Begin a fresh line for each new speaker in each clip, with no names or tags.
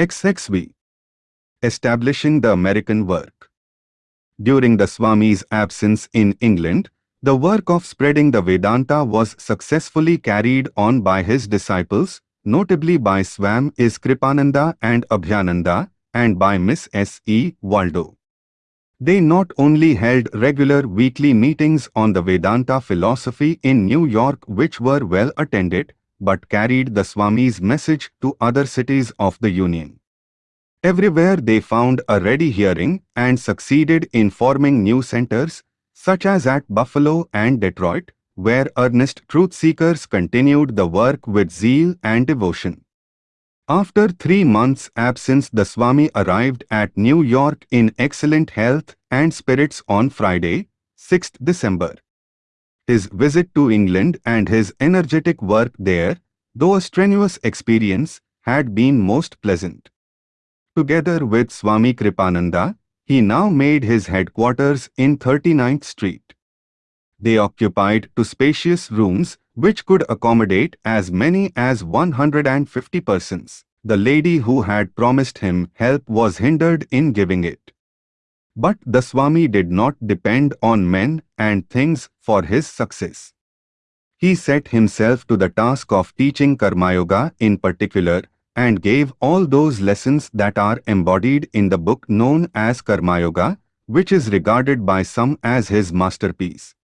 XXV. Establishing the American work. During the Swami's absence in England, the work of spreading the Vedanta was successfully carried on by his disciples, notably by Swam is Kripananda and Abhyananda, and by Miss S. E. Waldo. They not only held regular weekly meetings on the Vedanta philosophy in New York which were well attended, but carried the Swami's message to other cities of the Union. Everywhere they found a ready hearing and succeeded in forming new centers, such as at Buffalo and Detroit, where earnest truth seekers continued the work with zeal and devotion. After three months' absence the Swami arrived at New York in excellent health and spirits on Friday, 6th December. His visit to England and his energetic work there, though a strenuous experience, had been most pleasant. Together with Swami Kripananda, he now made his headquarters in 39th Street. They occupied two spacious rooms which could accommodate as many as 150 persons. The lady who had promised him help was hindered in giving it. But the Swami did not depend on men and things for his success. He set himself to the task of teaching Karma Yoga in particular and gave all those lessons that are embodied in the book known as Karma Yoga, which is regarded by some as his masterpiece.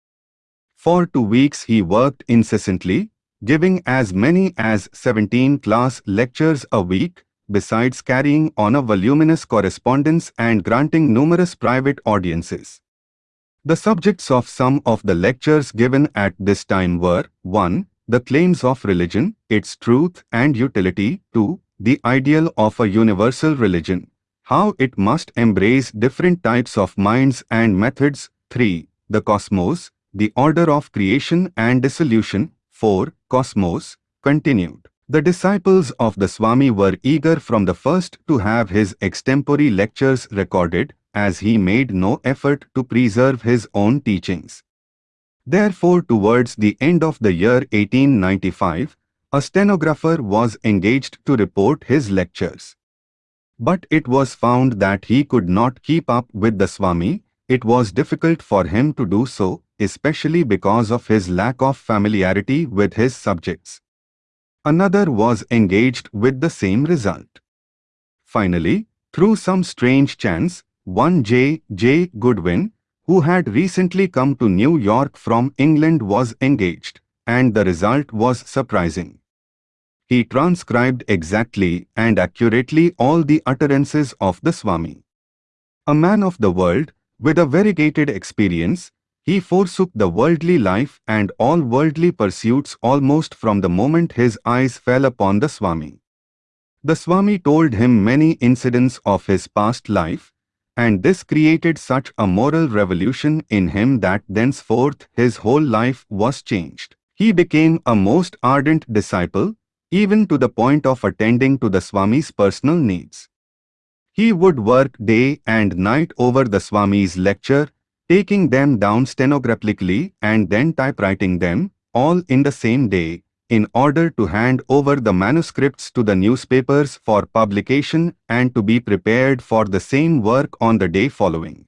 For two weeks he worked incessantly, giving as many as 17 class lectures a week, besides carrying on a voluminous correspondence and granting numerous private audiences. The subjects of some of the lectures given at this time were 1 the claims of religion, its truth and utility, 2. The ideal of a universal religion, how it must embrace different types of minds and methods, 3. The cosmos, the order of creation and dissolution, 4. Cosmos, continued. The disciples of the Swami were eager from the first to have his extempore lectures recorded, as he made no effort to preserve his own teachings. Therefore towards the end of the year 1895, a stenographer was engaged to report his lectures. But it was found that he could not keep up with the Swami, it was difficult for him to do so, especially because of his lack of familiarity with his subjects. Another was engaged with the same result. Finally, through some strange chance, one J. J. Goodwin, who had recently come to New York from England was engaged, and the result was surprising. He transcribed exactly and accurately all the utterances of the Swami. A man of the world, with a variegated experience, he forsook the worldly life and all worldly pursuits almost from the moment his eyes fell upon the Swami. The Swami told him many incidents of his past life, and this created such a moral revolution in him that thenceforth his whole life was changed. He became a most ardent disciple, even to the point of attending to the Swami's personal needs. He would work day and night over the Swami's lecture, taking them down stenographically and then typewriting them, all in the same day, in order to hand over the manuscripts to the newspapers for publication and to be prepared for the same work on the day following.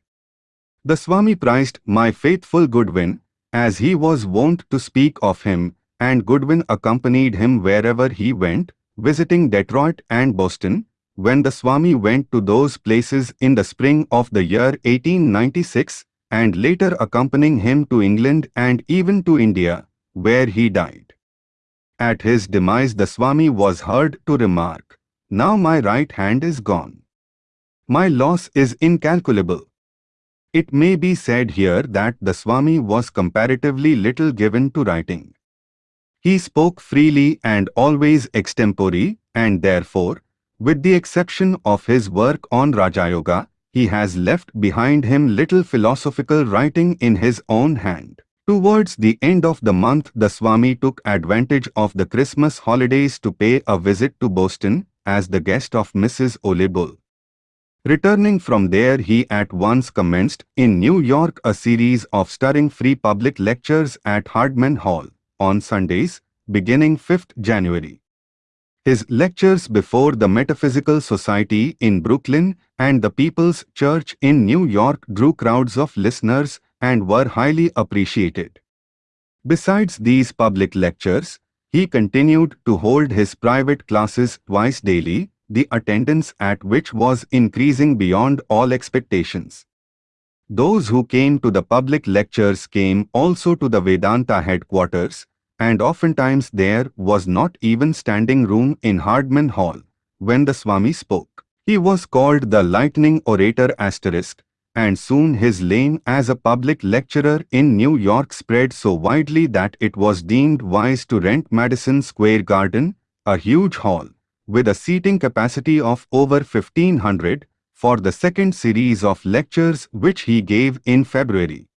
The Swami prized my faithful Goodwin, as he was wont to speak of him, and Goodwin accompanied him wherever he went, visiting Detroit and Boston, when the Swami went to those places in the spring of the year 1896, and later accompanying him to England and even to India, where he died. At his demise the Swami was heard to remark, Now my right hand is gone. My loss is incalculable. It may be said here that the Swami was comparatively little given to writing. He spoke freely and always extempore, and therefore, with the exception of his work on Raja Yoga, he has left behind him little philosophical writing in his own hand. Towards the end of the month the Swami took advantage of the Christmas holidays to pay a visit to Boston as the guest of Mrs. Ole Bull. Returning from there he at once commenced in New York a series of stirring free public lectures at Hardman Hall on Sundays, beginning 5th January. His lectures before the Metaphysical Society in Brooklyn and the People's Church in New York drew crowds of listeners and were highly appreciated. Besides these public lectures, he continued to hold his private classes twice daily, the attendance at which was increasing beyond all expectations. Those who came to the public lectures came also to the Vedanta headquarters, and oftentimes there was not even standing room in Hardman Hall when the Swami spoke. He was called the lightning orator asterisk, and soon his lane as a public lecturer in New York spread so widely that it was deemed wise to rent Madison Square Garden, a huge hall, with a seating capacity of over 1500, for the second series of lectures which he gave in February.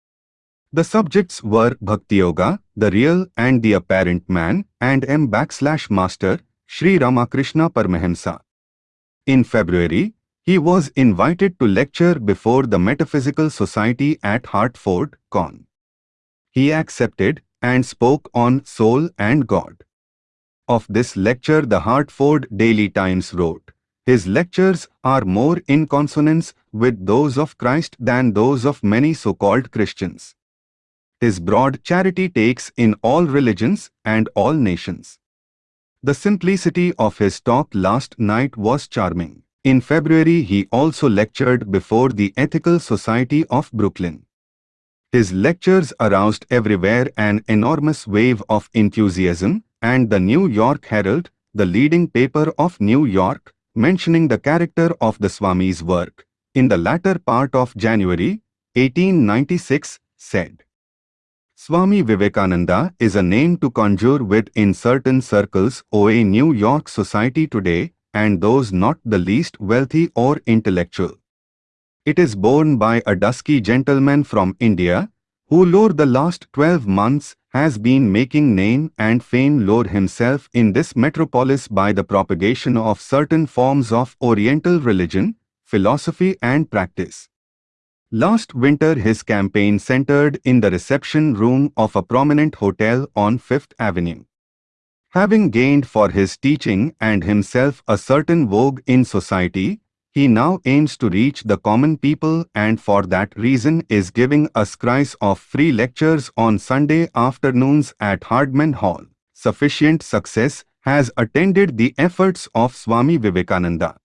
The subjects were Bhakti Yoga, the real and the apparent man, and M backslash master, Sri Ramakrishna Paramahamsa. In February, he was invited to lecture before the Metaphysical Society at Hartford, Con. He accepted and spoke on soul and God. Of this lecture the Hartford Daily Times wrote, his lectures are more in consonance with those of Christ than those of many so-called Christians. His broad charity takes in all religions and all nations. The simplicity of his talk last night was charming. In February he also lectured before the Ethical Society of Brooklyn. His lectures aroused everywhere an enormous wave of enthusiasm and the New York Herald, the leading paper of New York, mentioning the character of the Swami's work, in the latter part of January 1896, said, Swami Vivekananda is a name to conjure with in certain circles or a New York society today and those not the least wealthy or intellectual. It is borne by a dusky gentleman from India, who lore the last twelve months has been making name and fame lore himself in this metropolis by the propagation of certain forms of Oriental religion, philosophy and practice. Last winter his campaign centered in the reception room of a prominent hotel on Fifth Avenue. Having gained for his teaching and himself a certain vogue in society, he now aims to reach the common people and for that reason is giving a scries of free lectures on Sunday afternoons at Hardman Hall. Sufficient success has attended the efforts of Swami Vivekananda.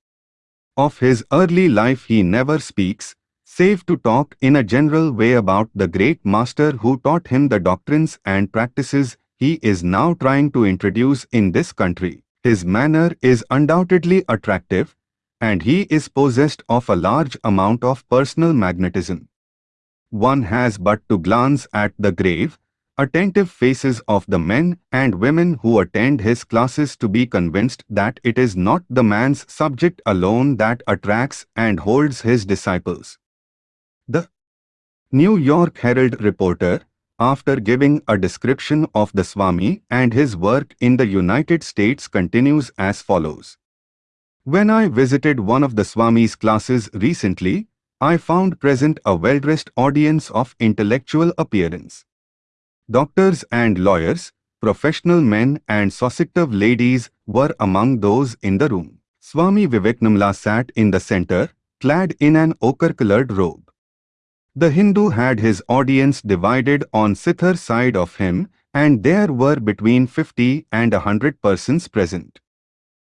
Of his early life he never speaks, save to talk in a general way about the great master who taught him the doctrines and practices he is now trying to introduce in this country. His manner is undoubtedly attractive, and he is possessed of a large amount of personal magnetism. One has but to glance at the grave, attentive faces of the men and women who attend his classes to be convinced that it is not the man's subject alone that attracts and holds his disciples. The New York Herald reporter, after giving a description of the Swami and his work in the United States continues as follows. When I visited one of the Swami's classes recently, I found present a well-dressed audience of intellectual appearance. Doctors and lawyers, professional men and saucitive ladies were among those in the room. Swami Vivekananda sat in the center, clad in an ochre-colored robe. The Hindu had his audience divided on Sithar side of him and there were between 50 and a hundred persons present.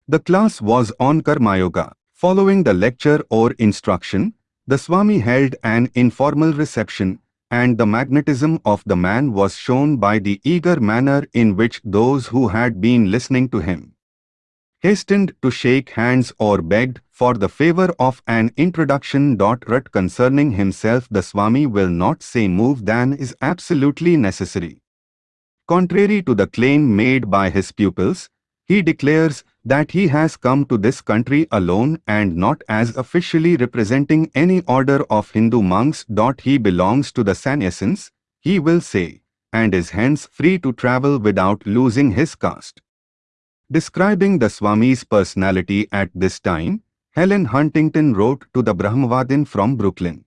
The class was on Karma Yoga. Following the lecture or instruction, the Swami held an informal reception and the magnetism of the man was shown by the eager manner in which those who had been listening to him hastened to shake hands or begged for the favor of an introduction. Rut concerning himself the Swami will not say move than is absolutely necessary. Contrary to the claim made by his pupils, he declares that he has come to this country alone and not as officially representing any order of Hindu monks. He belongs to the sannyasins, he will say, and is hence free to travel without losing his caste. Describing the Swami's personality at this time, Helen Huntington wrote to the Brahmavadin from Brooklyn.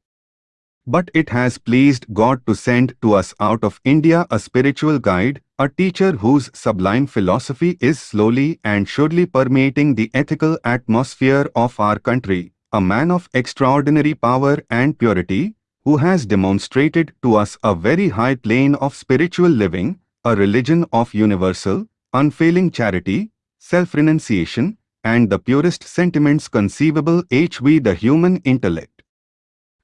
But it has pleased God to send to us out of India a spiritual guide, a teacher whose sublime philosophy is slowly and surely permeating the ethical atmosphere of our country, a man of extraordinary power and purity, who has demonstrated to us a very high plane of spiritual living, a religion of universal, unfailing charity, self-renunciation, and the purest sentiments conceivable HV the human intellect.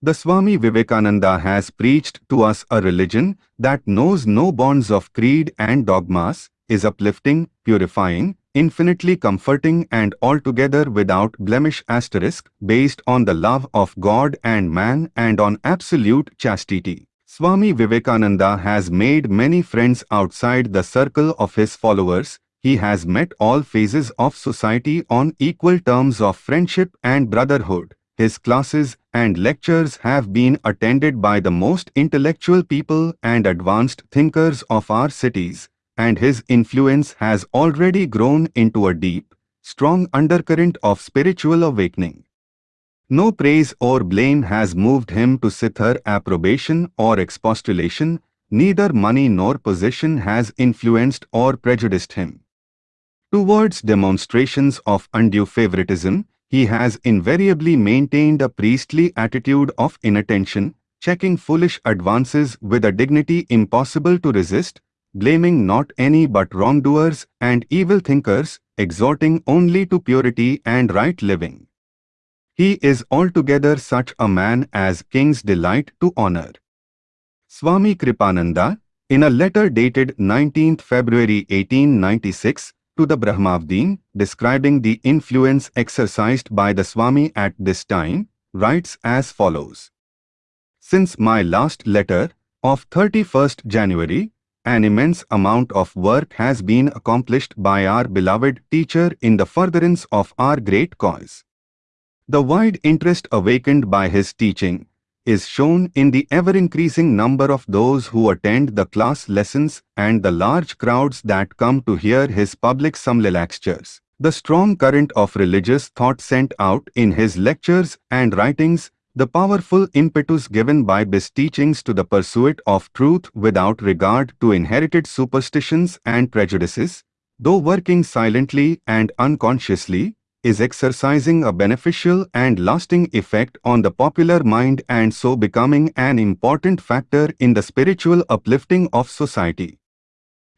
The Swami Vivekananda has preached to us a religion that knows no bonds of creed and dogmas, is uplifting, purifying, infinitely comforting and altogether without blemish asterisk based on the love of God and man and on absolute chastity. Swami Vivekananda has made many friends outside the circle of his followers. He has met all phases of society on equal terms of friendship and brotherhood. His classes and lectures have been attended by the most intellectual people and advanced thinkers of our cities, and his influence has already grown into a deep, strong undercurrent of spiritual awakening. No praise or blame has moved him to sithar approbation or expostulation, neither money nor position has influenced or prejudiced him. Towards demonstrations of undue favoritism, he has invariably maintained a priestly attitude of inattention, checking foolish advances with a dignity impossible to resist, blaming not any but wrongdoers and evil thinkers, exhorting only to purity and right living. He is altogether such a man as kings delight to honor. Swami Kripananda, in a letter dated 19th February 1896, to the Brahmavadin, describing the influence exercised by the Swami at this time, writes as follows. Since my last letter, of 31st January, an immense amount of work has been accomplished by our beloved teacher in the furtherance of our great cause. The wide interest awakened by his teaching is shown in the ever-increasing number of those who attend the class lessons and the large crowds that come to hear his public lectures. The strong current of religious thought sent out in his lectures and writings, the powerful impetus given by his teachings to the pursuit of truth without regard to inherited superstitions and prejudices, though working silently and unconsciously, is exercising a beneficial and lasting effect on the popular mind and so becoming an important factor in the spiritual uplifting of society.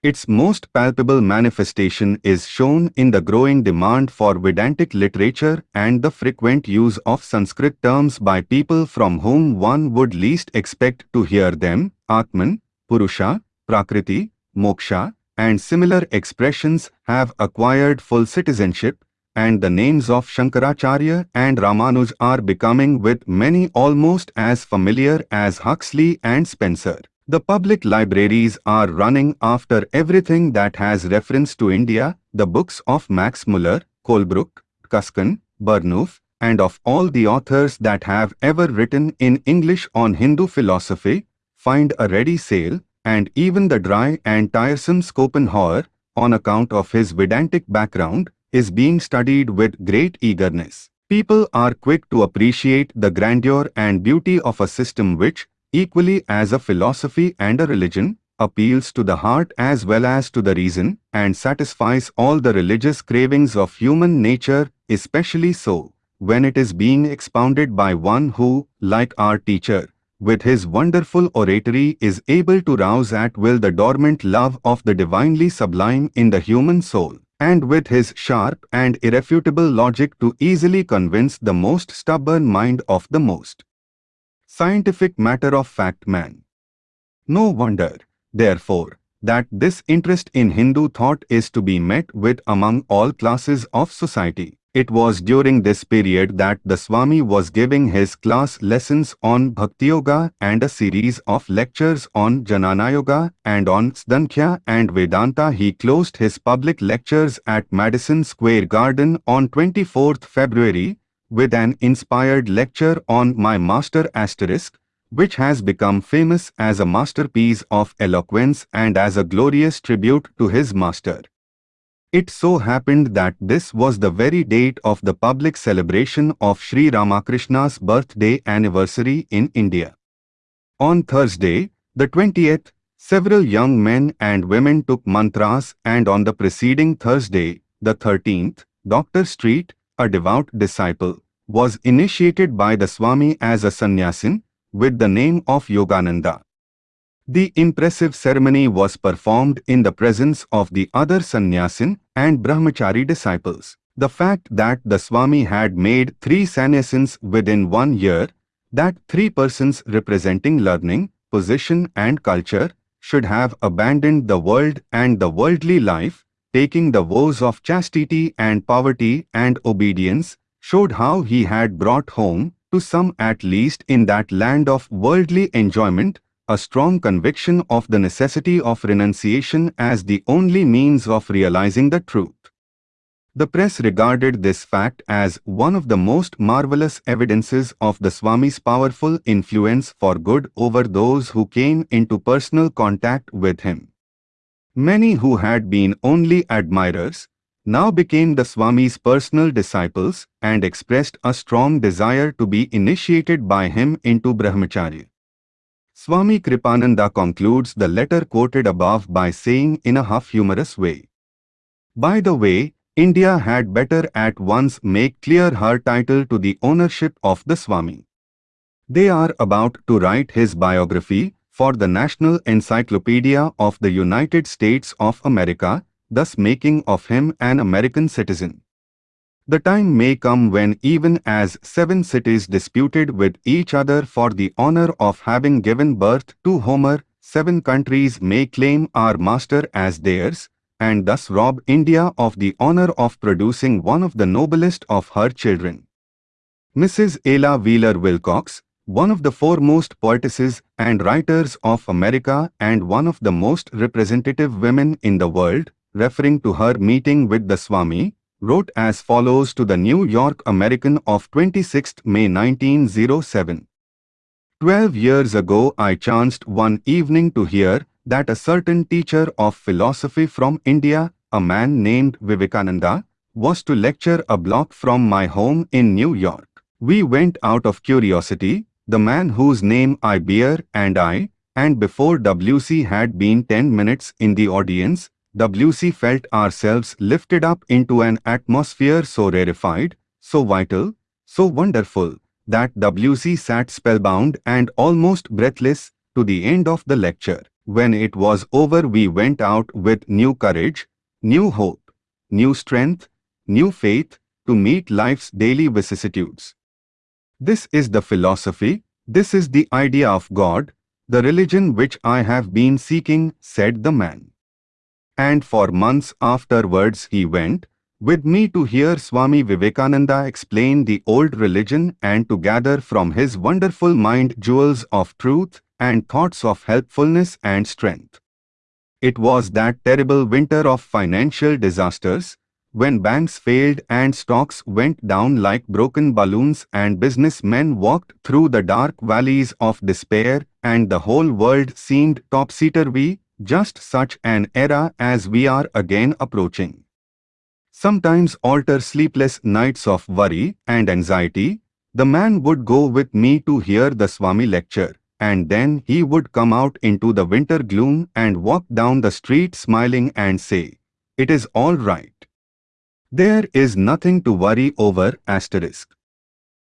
Its most palpable manifestation is shown in the growing demand for Vedantic literature and the frequent use of Sanskrit terms by people from whom one would least expect to hear them, Atman, Purusha, Prakriti, Moksha, and similar expressions have acquired full citizenship, and the names of Shankaracharya and Ramanuj are becoming with many almost as familiar as Huxley and Spencer. The public libraries are running after everything that has reference to India, the books of Max Muller, Colebrooke, Cuskin, Burnouf, and of all the authors that have ever written in English on Hindu philosophy, find a ready sale, and even the dry and tiresome Schopenhauer, on account of his Vedantic background, is being studied with great eagerness. People are quick to appreciate the grandeur and beauty of a system which, equally as a philosophy and a religion, appeals to the heart as well as to the reason and satisfies all the religious cravings of human nature, especially so when it is being expounded by one who, like our teacher, with his wonderful oratory is able to rouse at will the dormant love of the divinely sublime in the human soul and with his sharp and irrefutable logic to easily convince the most stubborn mind of the most scientific matter-of-fact man. No wonder, therefore, that this interest in Hindu thought is to be met with among all classes of society. It was during this period that the Swami was giving his class lessons on Bhakti Yoga and a series of lectures on Jnana Yoga and on Sankhya and Vedanta. He closed his public lectures at Madison Square Garden on 24th February with an inspired lecture on My Master Asterisk, which has become famous as a masterpiece of eloquence and as a glorious tribute to his master. It so happened that this was the very date of the public celebration of Sri Ramakrishna's birthday anniversary in India. On Thursday, the 20th, several young men and women took mantras and on the preceding Thursday, the 13th, Dr. Street, a devout disciple, was initiated by the Swami as a sannyasin with the name of Yogananda. The impressive ceremony was performed in the presence of the other sannyasin and brahmachari disciples. The fact that the Swami had made three sannyasins within one year, that three persons representing learning, position and culture should have abandoned the world and the worldly life, taking the vows of chastity and poverty and obedience, showed how he had brought home, to some at least in that land of worldly enjoyment, a strong conviction of the necessity of renunciation as the only means of realizing the truth. The press regarded this fact as one of the most marvelous evidences of the Swami's powerful influence for good over those who came into personal contact with him. Many who had been only admirers now became the Swami's personal disciples and expressed a strong desire to be initiated by him into Brahmacharya. Swami Kripananda concludes the letter quoted above by saying in a half-humorous way, By the way, India had better at once make clear her title to the ownership of the Swami. They are about to write his biography for the National Encyclopedia of the United States of America, thus making of him an American citizen. The time may come when even as seven cities disputed with each other for the honor of having given birth to Homer, seven countries may claim our master as theirs, and thus rob India of the honor of producing one of the noblest of her children. Mrs. Ella Wheeler Wilcox, one of the foremost poetesses and writers of America and one of the most representative women in the world, referring to her meeting with the Swami, wrote as follows to the New York American of 26 May 1907. Twelve years ago I chanced one evening to hear that a certain teacher of philosophy from India, a man named Vivekananda, was to lecture a block from my home in New York. We went out of curiosity, the man whose name I bear and I, and before W.C. had been ten minutes in the audience, WC felt ourselves lifted up into an atmosphere so rarefied, so vital, so wonderful, that WC sat spellbound and almost breathless to the end of the lecture. When it was over we went out with new courage, new hope, new strength, new faith to meet life's daily vicissitudes. This is the philosophy, this is the idea of God, the religion which I have been seeking, said the man and for months afterwards he went with me to hear Swami Vivekananda explain the old religion and to gather from his wonderful mind jewels of truth and thoughts of helpfulness and strength. It was that terrible winter of financial disasters, when banks failed and stocks went down like broken balloons and businessmen walked through the dark valleys of despair and the whole world seemed topsy-turvy, just such an era as we are again approaching. Sometimes alter sleepless nights of worry and anxiety, the man would go with me to hear the Swami lecture, and then he would come out into the winter gloom and walk down the street smiling and say, It is all right. There is nothing to worry over asterisk.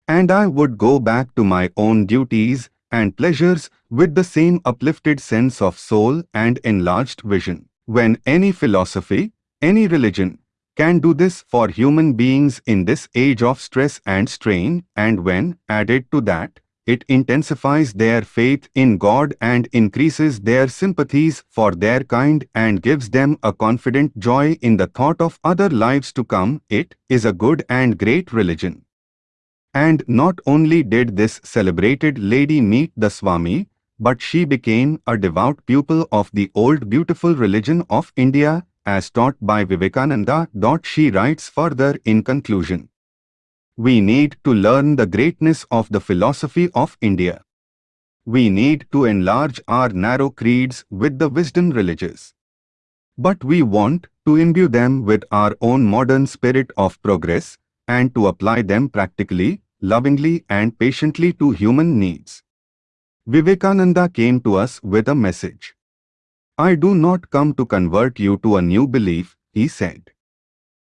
And I would go back to my own duties and pleasures with the same uplifted sense of soul and enlarged vision. When any philosophy, any religion, can do this for human beings in this age of stress and strain, and when, added to that, it intensifies their faith in God and increases their sympathies for their kind and gives them a confident joy in the thought of other lives to come, it is a good and great religion. And not only did this celebrated lady meet the Swami, but she became a devout pupil of the old beautiful religion of India as taught by Vivekananda. She writes further in conclusion. We need to learn the greatness of the philosophy of India. We need to enlarge our narrow creeds with the wisdom religious. But we want to imbue them with our own modern spirit of progress and to apply them practically lovingly and patiently to human needs. Vivekananda came to us with a message. I do not come to convert you to a new belief, he said.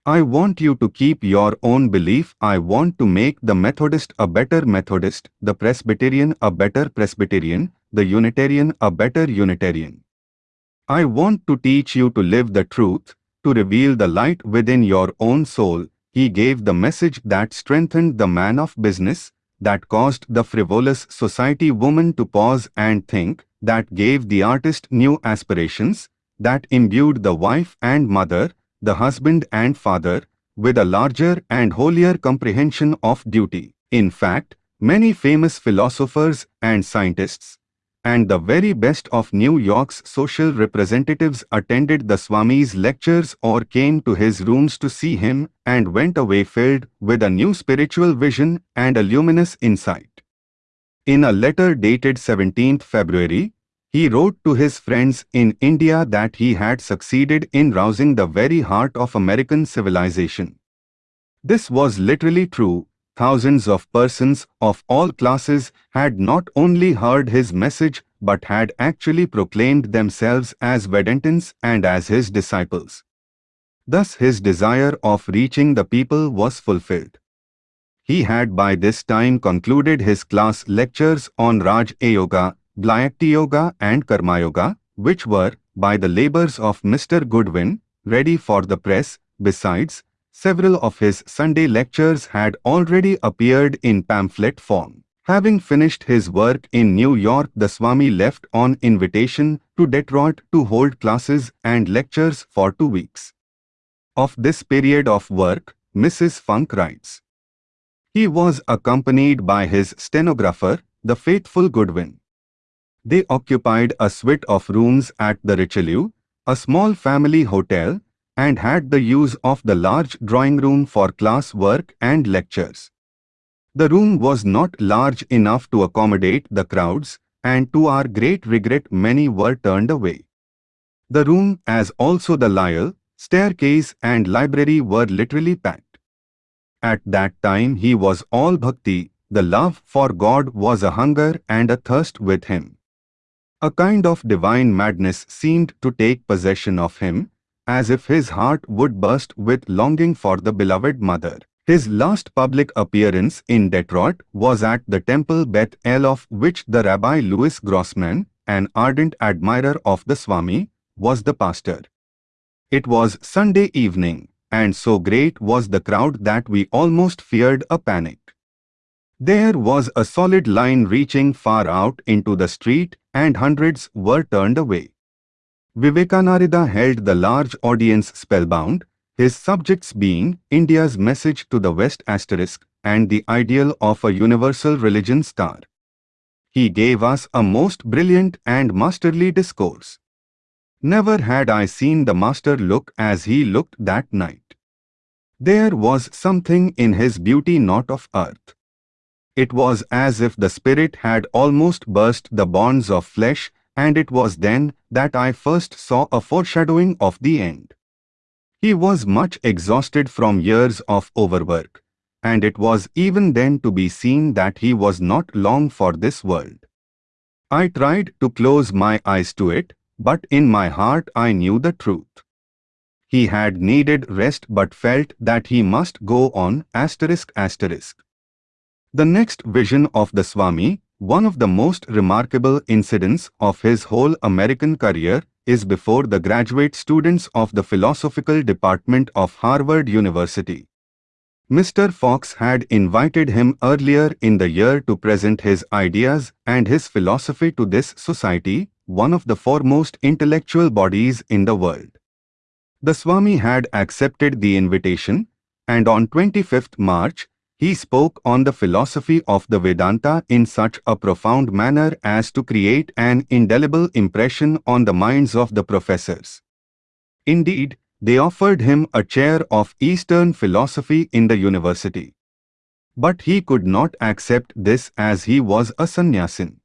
I want you to keep your own belief. I want to make the Methodist a better Methodist, the Presbyterian a better Presbyterian, the Unitarian a better Unitarian. I want to teach you to live the truth, to reveal the light within your own soul. He gave the message that strengthened the man of business, that caused the frivolous society woman to pause and think, that gave the artist new aspirations, that imbued the wife and mother, the husband and father, with a larger and holier comprehension of duty. In fact, many famous philosophers and scientists, and the very best of New York's social representatives attended the Swami's lectures or came to his rooms to see him and went away filled with a new spiritual vision and a luminous insight. In a letter dated 17th February, he wrote to his friends in India that he had succeeded in rousing the very heart of American civilization. This was literally true. Thousands of persons of all classes had not only heard his message but had actually proclaimed themselves as Vedantins and as his disciples. Thus his desire of reaching the people was fulfilled. He had by this time concluded his class lectures on Raj Yoga Bhakti Yoga and Karma Yoga, which were, by the labors of Mr. Goodwin, ready for the press. Besides, several of his Sunday lectures had already appeared in pamphlet form. Having finished his work in New York, the Swami left on invitation to Detroit to hold classes and lectures for two weeks. Of this period of work, Mrs. Funk writes. He was accompanied by his stenographer, the faithful Goodwin. They occupied a suite of rooms at the Richelieu, a small family hotel, and had the use of the large drawing room for class work and lectures. The room was not large enough to accommodate the crowds, and to our great regret many were turned away. The room, as also the Lyell, staircase and library were literally packed. At that time he was all bhakti, the love for God was a hunger and a thirst with him. A kind of divine madness seemed to take possession of him, as if his heart would burst with longing for the beloved mother. His last public appearance in Detroit was at the Temple Beth El of which the Rabbi Louis Grossman, an ardent admirer of the Swami, was the pastor. It was Sunday evening, and so great was the crowd that we almost feared a panic. There was a solid line reaching far out into the street and hundreds were turned away. Vivekananda held the large audience spellbound, his subjects being India's message to the West asterisk and the ideal of a universal religion star. He gave us a most brilliant and masterly discourse. Never had I seen the master look as he looked that night. There was something in his beauty not of earth. It was as if the spirit had almost burst the bonds of flesh, and it was then that I first saw a foreshadowing of the end. He was much exhausted from years of overwork, and it was even then to be seen that he was not long for this world. I tried to close my eyes to it, but in my heart I knew the truth. He had needed rest but felt that he must go on asterisk asterisk. The next vision of the Swami, one of the most remarkable incidents of his whole American career, is before the graduate students of the philosophical department of Harvard University. Mr. Fox had invited him earlier in the year to present his ideas and his philosophy to this society, one of the foremost intellectual bodies in the world. The Swami had accepted the invitation, and on 25th March, he spoke on the philosophy of the Vedanta in such a profound manner as to create an indelible impression on the minds of the professors. Indeed, they offered him a chair of Eastern philosophy in the university. But he could not accept this as he was a sannyasin.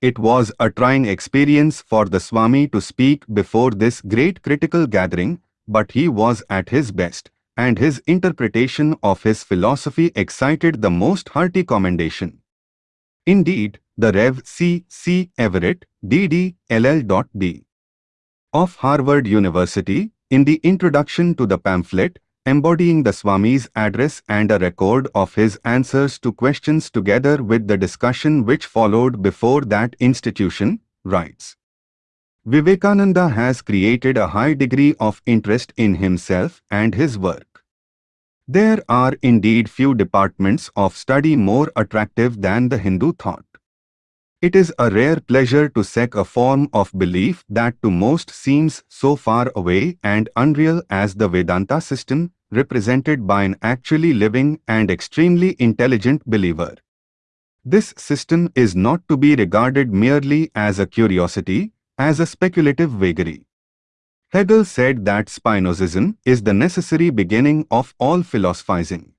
It was a trying experience for the Swami to speak before this great critical gathering, but he was at his best and his interpretation of his philosophy excited the most hearty commendation. Indeed, the Rev. C. C. Everett, D.D., LL.D. of Harvard University, in the introduction to the pamphlet, embodying the Swami's address and a record of his answers to questions together with the discussion which followed before that institution, writes. Vivekananda has created a high degree of interest in himself and his work. There are indeed few departments of study more attractive than the Hindu thought. It is a rare pleasure to seek a form of belief that to most seems so far away and unreal as the Vedanta system, represented by an actually living and extremely intelligent believer. This system is not to be regarded merely as a curiosity, as a speculative vagary. Hegel said that Spinozism is the necessary beginning of all philosophizing.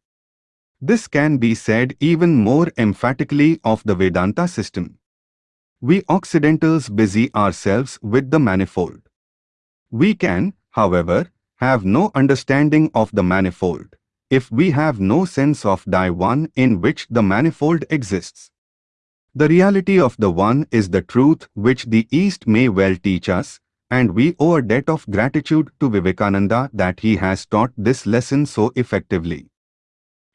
This can be said even more emphatically of the Vedanta system. We Occidentals busy ourselves with the manifold. We can, however, have no understanding of the manifold, if we have no sense of the one in which the manifold exists. The reality of the one is the truth which the East may well teach us, and we owe a debt of gratitude to Vivekananda that he has taught this lesson so effectively.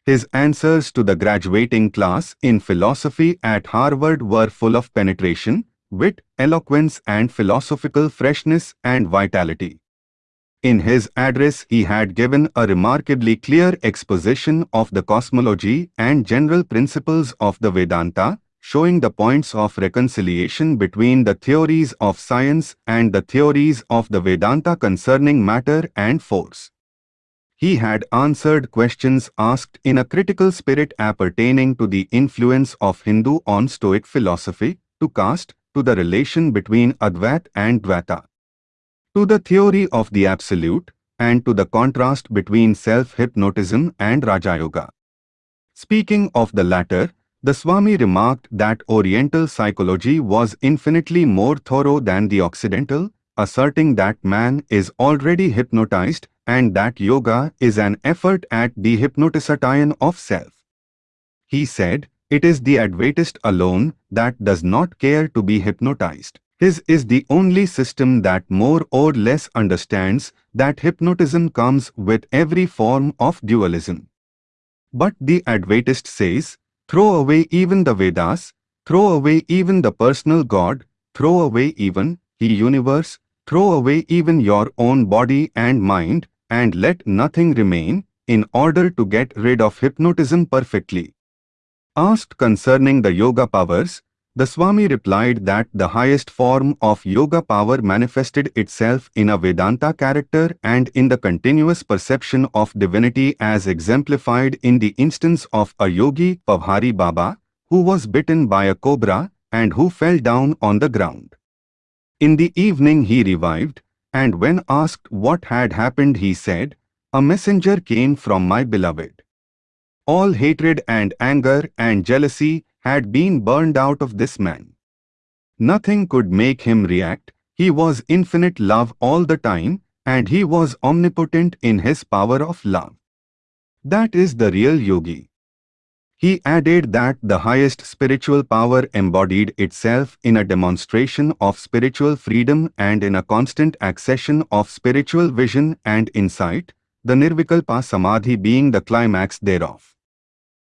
His answers to the graduating class in philosophy at Harvard were full of penetration, wit, eloquence and philosophical freshness and vitality. In his address he had given a remarkably clear exposition of the cosmology and general principles of the Vedanta, showing the points of reconciliation between the theories of science and the theories of the Vedanta concerning matter and force. He had answered questions asked in a critical spirit appertaining to the influence of Hindu on Stoic philosophy, to caste, to the relation between Advait and Dvaita, to the theory of the Absolute, and to the contrast between self-hypnotism and Raja Yoga. Speaking of the latter, the Swami remarked that Oriental psychology was infinitely more thorough than the Occidental, asserting that man is already hypnotized and that yoga is an effort at the hypnotisation of self. He said, it is the Advaitist alone that does not care to be hypnotized. His is the only system that more or less understands that hypnotism comes with every form of dualism. But the Advaitist says, Throw away even the Vedas, throw away even the personal God, throw away even the universe, throw away even your own body and mind, and let nothing remain, in order to get rid of hypnotism perfectly. Asked concerning the yoga powers, the Swami replied that the highest form of yoga power manifested itself in a Vedanta character and in the continuous perception of divinity as exemplified in the instance of a yogi, Pavhari Baba, who was bitten by a cobra and who fell down on the ground. In the evening he revived, and when asked what had happened he said, A messenger came from my beloved. All hatred and anger and jealousy had been burned out of this man. Nothing could make him react, he was infinite love all the time, and he was omnipotent in his power of love. That is the real yogi. He added that the highest spiritual power embodied itself in a demonstration of spiritual freedom and in a constant accession of spiritual vision and insight, the Nirvikalpa Samadhi being the climax thereof.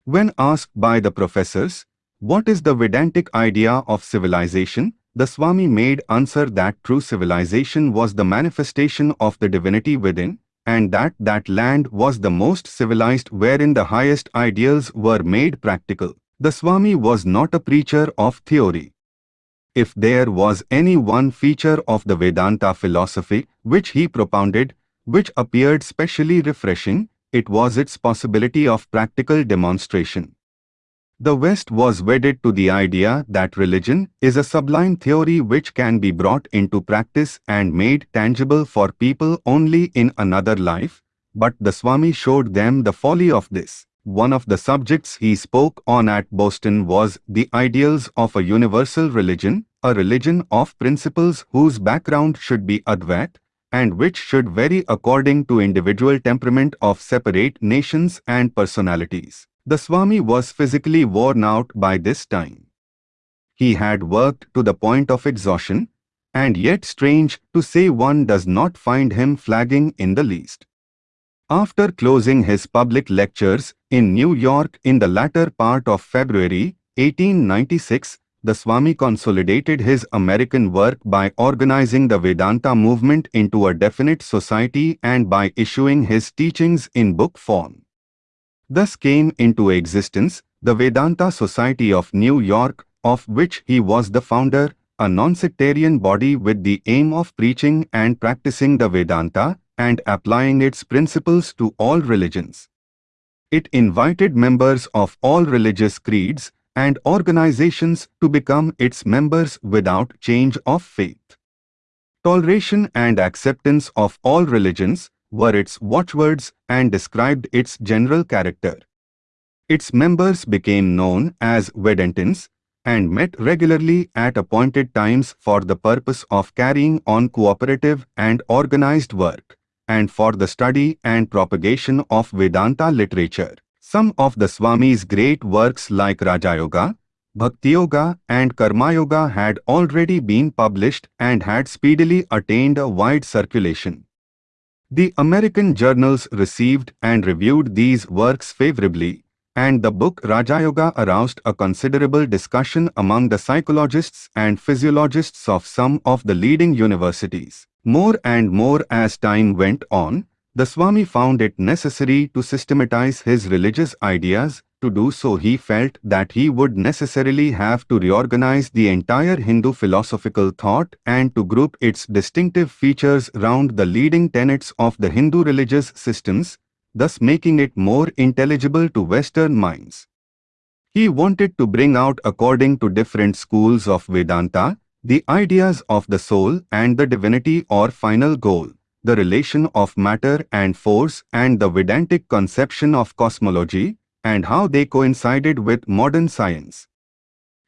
When asked by the professors, what is the Vedantic idea of civilization? The Swami made answer that true civilization was the manifestation of the divinity within, and that that land was the most civilized wherein the highest ideals were made practical. The Swami was not a preacher of theory. If there was any one feature of the Vedanta philosophy which he propounded, which appeared specially refreshing, it was its possibility of practical demonstration. The West was wedded to the idea that religion is a sublime theory which can be brought into practice and made tangible for people only in another life, but the Swami showed them the folly of this. One of the subjects he spoke on at Boston was the ideals of a universal religion, a religion of principles whose background should be Advait, and which should vary according to individual temperament of separate nations and personalities. The Swami was physically worn out by this time. he had worked to the point of exhaustion, and yet strange to say one does not find him flagging in the least. After closing his public lectures in New York in the latter part of February 1896, the Swami consolidated his American work by organizing the Vedanta movement into a definite society and by issuing his teachings in book form. Thus came into existence the Vedanta Society of New York, of which he was the founder, a non-sectarian body with the aim of preaching and practicing the Vedanta and applying its principles to all religions. It invited members of all religious creeds and organizations to become its members without change of faith. Toleration and acceptance of all religions were its watchwords and described its general character. Its members became known as Vedantins and met regularly at appointed times for the purpose of carrying on cooperative and organized work, and for the study and propagation of Vedanta literature. Some of the Swami's great works like Rajayoga, Bhakti Yoga and Karma Yoga had already been published and had speedily attained a wide circulation. The American journals received and reviewed these works favorably, and the book Rajayoga aroused a considerable discussion among the psychologists and physiologists of some of the leading universities. More and more as time went on, the Swami found it necessary to systematize his religious ideas. To do so he felt that he would necessarily have to reorganize the entire Hindu philosophical thought and to group its distinctive features round the leading tenets of the Hindu religious systems, thus making it more intelligible to Western minds. He wanted to bring out according to different schools of Vedanta, the ideas of the soul and the divinity or final goal, the relation of matter and force and the Vedantic conception of cosmology, and how they coincided with modern science.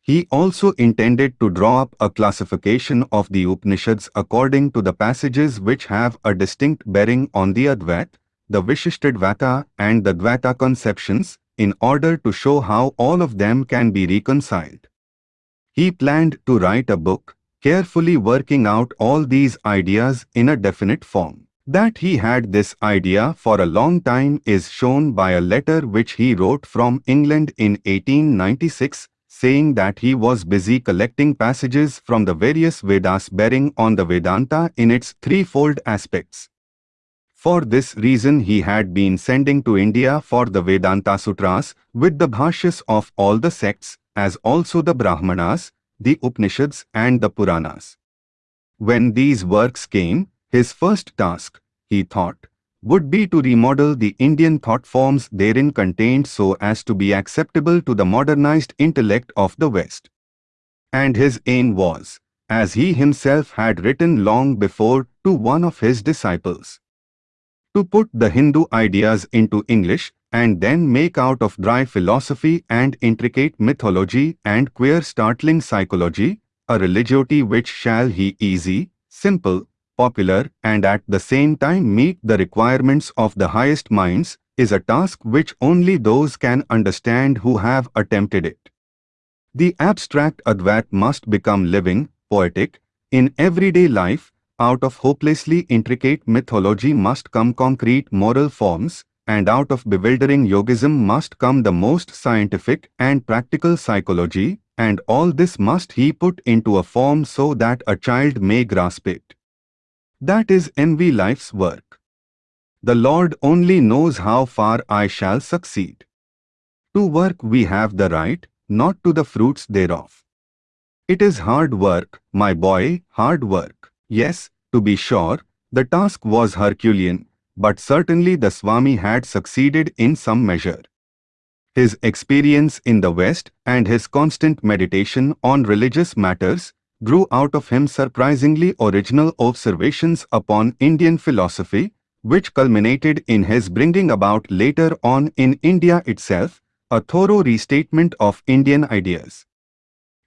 He also intended to draw up a classification of the Upanishads according to the passages which have a distinct bearing on the Advaita, the Vishishtadvaita and the Dvaita conceptions in order to show how all of them can be reconciled. He planned to write a book, carefully working out all these ideas in a definite form. That he had this idea for a long time is shown by a letter which he wrote from England in 1896 saying that he was busy collecting passages from the various Vedas bearing on the Vedanta in its threefold aspects. For this reason he had been sending to India for the Vedanta Sutras with the bhashyas of all the sects as also the Brahmanas, the Upanishads and the Puranas. When these works came, his first task, he thought, would be to remodel the Indian thought forms therein contained so as to be acceptable to the modernized intellect of the West. And his aim was, as he himself had written long before to one of his disciples, to put the Hindu ideas into English and then make out of dry philosophy and intricate mythology and queer startling psychology, a religiosity which shall he easy, simple, popular and at the same time meet the requirements of the highest minds, is a task which only those can understand who have attempted it. The abstract Advaita must become living, poetic, in everyday life, out of hopelessly intricate mythology must come concrete moral forms, and out of bewildering yogism must come the most scientific and practical psychology, and all this must he put into a form so that a child may grasp it. That is envy Life's work. The Lord only knows how far I shall succeed. To work we have the right, not to the fruits thereof. It is hard work, my boy, hard work. Yes, to be sure, the task was Herculean, but certainly the Swami had succeeded in some measure. His experience in the West and his constant meditation on religious matters grew out of him surprisingly original observations upon Indian philosophy, which culminated in his bringing about later on in India itself a thorough restatement of Indian ideas.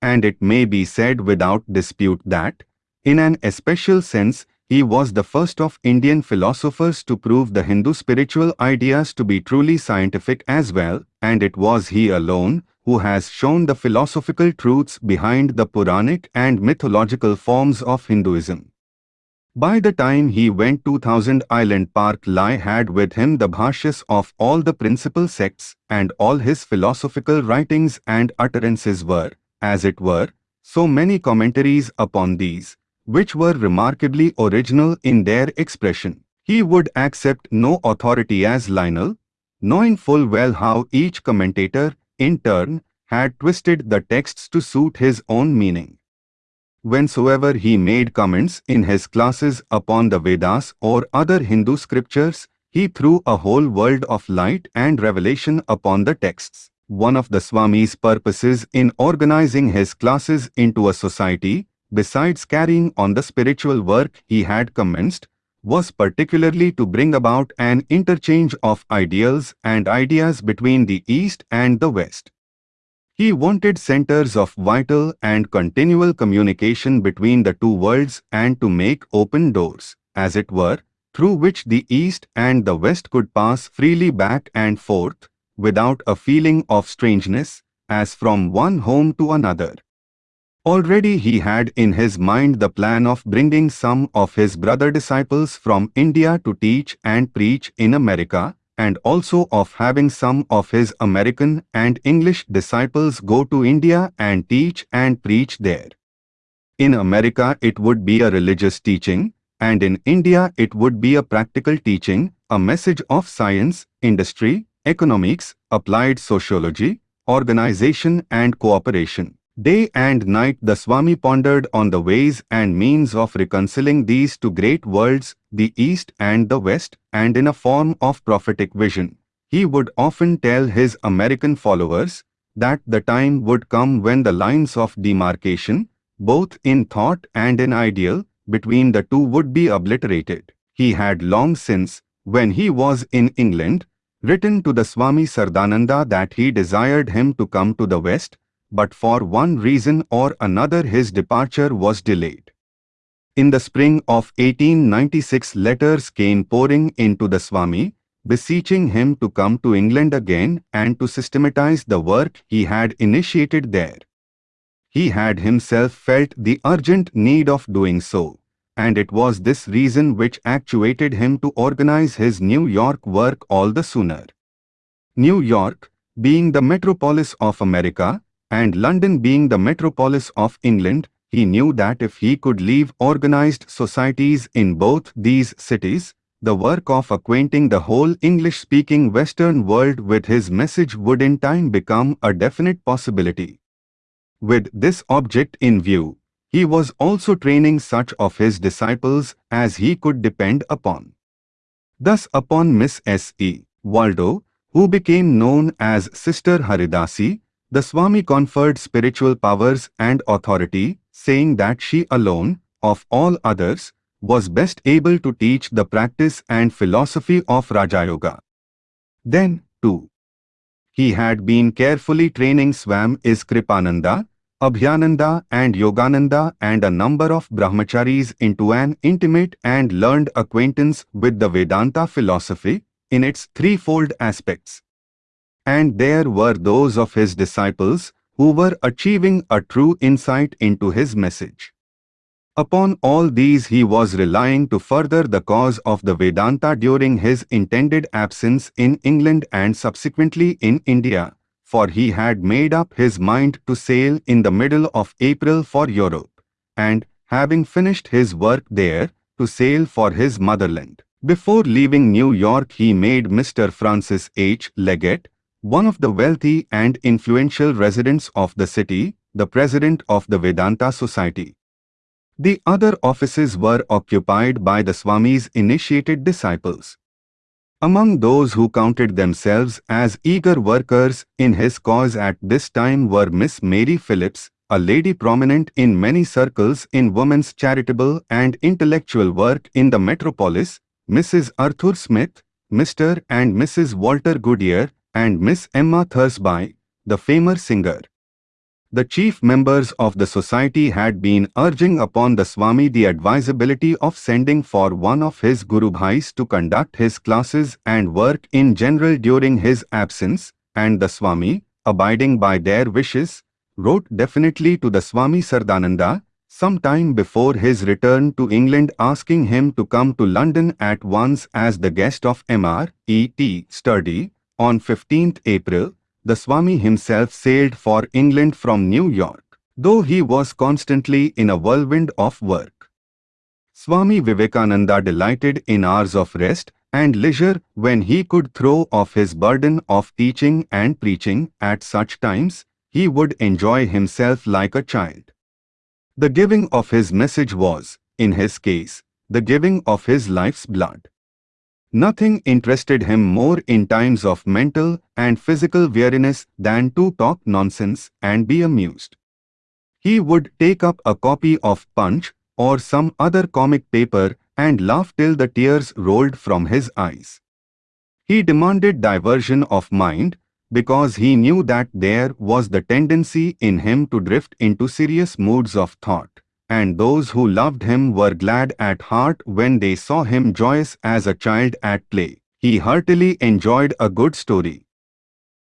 And it may be said without dispute that, in an especial sense, he was the first of Indian philosophers to prove the Hindu spiritual ideas to be truly scientific as well, and it was he alone who has shown the philosophical truths behind the Puranic and mythological forms of Hinduism. By the time he went to Thousand Island Park Lai had with him the bhashyas of all the principal sects and all his philosophical writings and utterances were, as it were, so many commentaries upon these, which were remarkably original in their expression. He would accept no authority as Lionel, knowing full well how each commentator, in turn, had twisted the texts to suit his own meaning. Whensoever he made comments in his classes upon the Vedas or other Hindu scriptures, he threw a whole world of light and revelation upon the texts. One of the Swami's purposes in organizing his classes into a society, besides carrying on the spiritual work he had commenced, was particularly to bring about an interchange of ideals and ideas between the East and the West. He wanted centers of vital and continual communication between the two worlds and to make open doors, as it were, through which the East and the West could pass freely back and forth, without a feeling of strangeness, as from one home to another. Already he had in his mind the plan of bringing some of his brother disciples from India to teach and preach in America, and also of having some of his American and English disciples go to India and teach and preach there. In America it would be a religious teaching, and in India it would be a practical teaching, a message of science, industry, economics, applied sociology, organization and cooperation. Day and night the Swami pondered on the ways and means of reconciling these two great worlds, the East and the West, and in a form of prophetic vision. He would often tell his American followers that the time would come when the lines of demarcation, both in thought and in ideal, between the two would be obliterated. He had long since, when he was in England, written to the Swami Saradananda that he desired him to come to the West but for one reason or another his departure was delayed. In the spring of 1896 letters came pouring into the Swami, beseeching him to come to England again and to systematize the work he had initiated there. He had himself felt the urgent need of doing so, and it was this reason which actuated him to organize his New York work all the sooner. New York, being the metropolis of America, and London being the metropolis of England, he knew that if he could leave organized societies in both these cities, the work of acquainting the whole English-speaking Western world with his message would in time become a definite possibility. With this object in view, he was also training such of his disciples as he could depend upon. Thus upon Miss S. E. Waldo, who became known as Sister Haridasi, the Swami conferred spiritual powers and authority, saying that she alone, of all others, was best able to teach the practice and philosophy of Raja Yoga. Then, too, he had been carefully training Swamis Kripananda, Abhayananda and Yogananda and a number of brahmacharis into an intimate and learned acquaintance with the Vedanta philosophy in its threefold aspects and there were those of his disciples who were achieving a true insight into his message. Upon all these he was relying to further the cause of the Vedanta during his intended absence in England and subsequently in India, for he had made up his mind to sail in the middle of April for Europe, and, having finished his work there, to sail for his motherland. Before leaving New York he made Mr. Francis H. Leggett, one of the wealthy and influential residents of the city, the president of the Vedanta Society. The other offices were occupied by the Swami's initiated disciples. Among those who counted themselves as eager workers in his cause at this time were Miss Mary Phillips, a lady prominent in many circles in women's charitable and intellectual work in the metropolis, Mrs. Arthur Smith, Mr. and Mrs. Walter Goodyear, and Miss Emma Thursby, the famous singer. The chief members of the society had been urging upon the Swami the advisability of sending for one of his Guru Bhais to conduct his classes and work in general during his absence, and the Swami, abiding by their wishes, wrote definitely to the Swami Saradananda, some time before his return to England asking him to come to London at once as the guest of M.R. E.T. Sturdy. On 15th April, the Swami himself sailed for England from New York, though he was constantly in a whirlwind of work. Swami Vivekananda delighted in hours of rest and leisure when he could throw off his burden of teaching and preaching at such times, he would enjoy himself like a child. The giving of his message was, in his case, the giving of his life's blood. Nothing interested him more in times of mental and physical weariness than to talk nonsense and be amused. He would take up a copy of Punch or some other comic paper and laugh till the tears rolled from his eyes. He demanded diversion of mind because he knew that there was the tendency in him to drift into serious moods of thought, and those who loved him were glad at heart when they saw him joyous as a child at play. He heartily enjoyed a good story.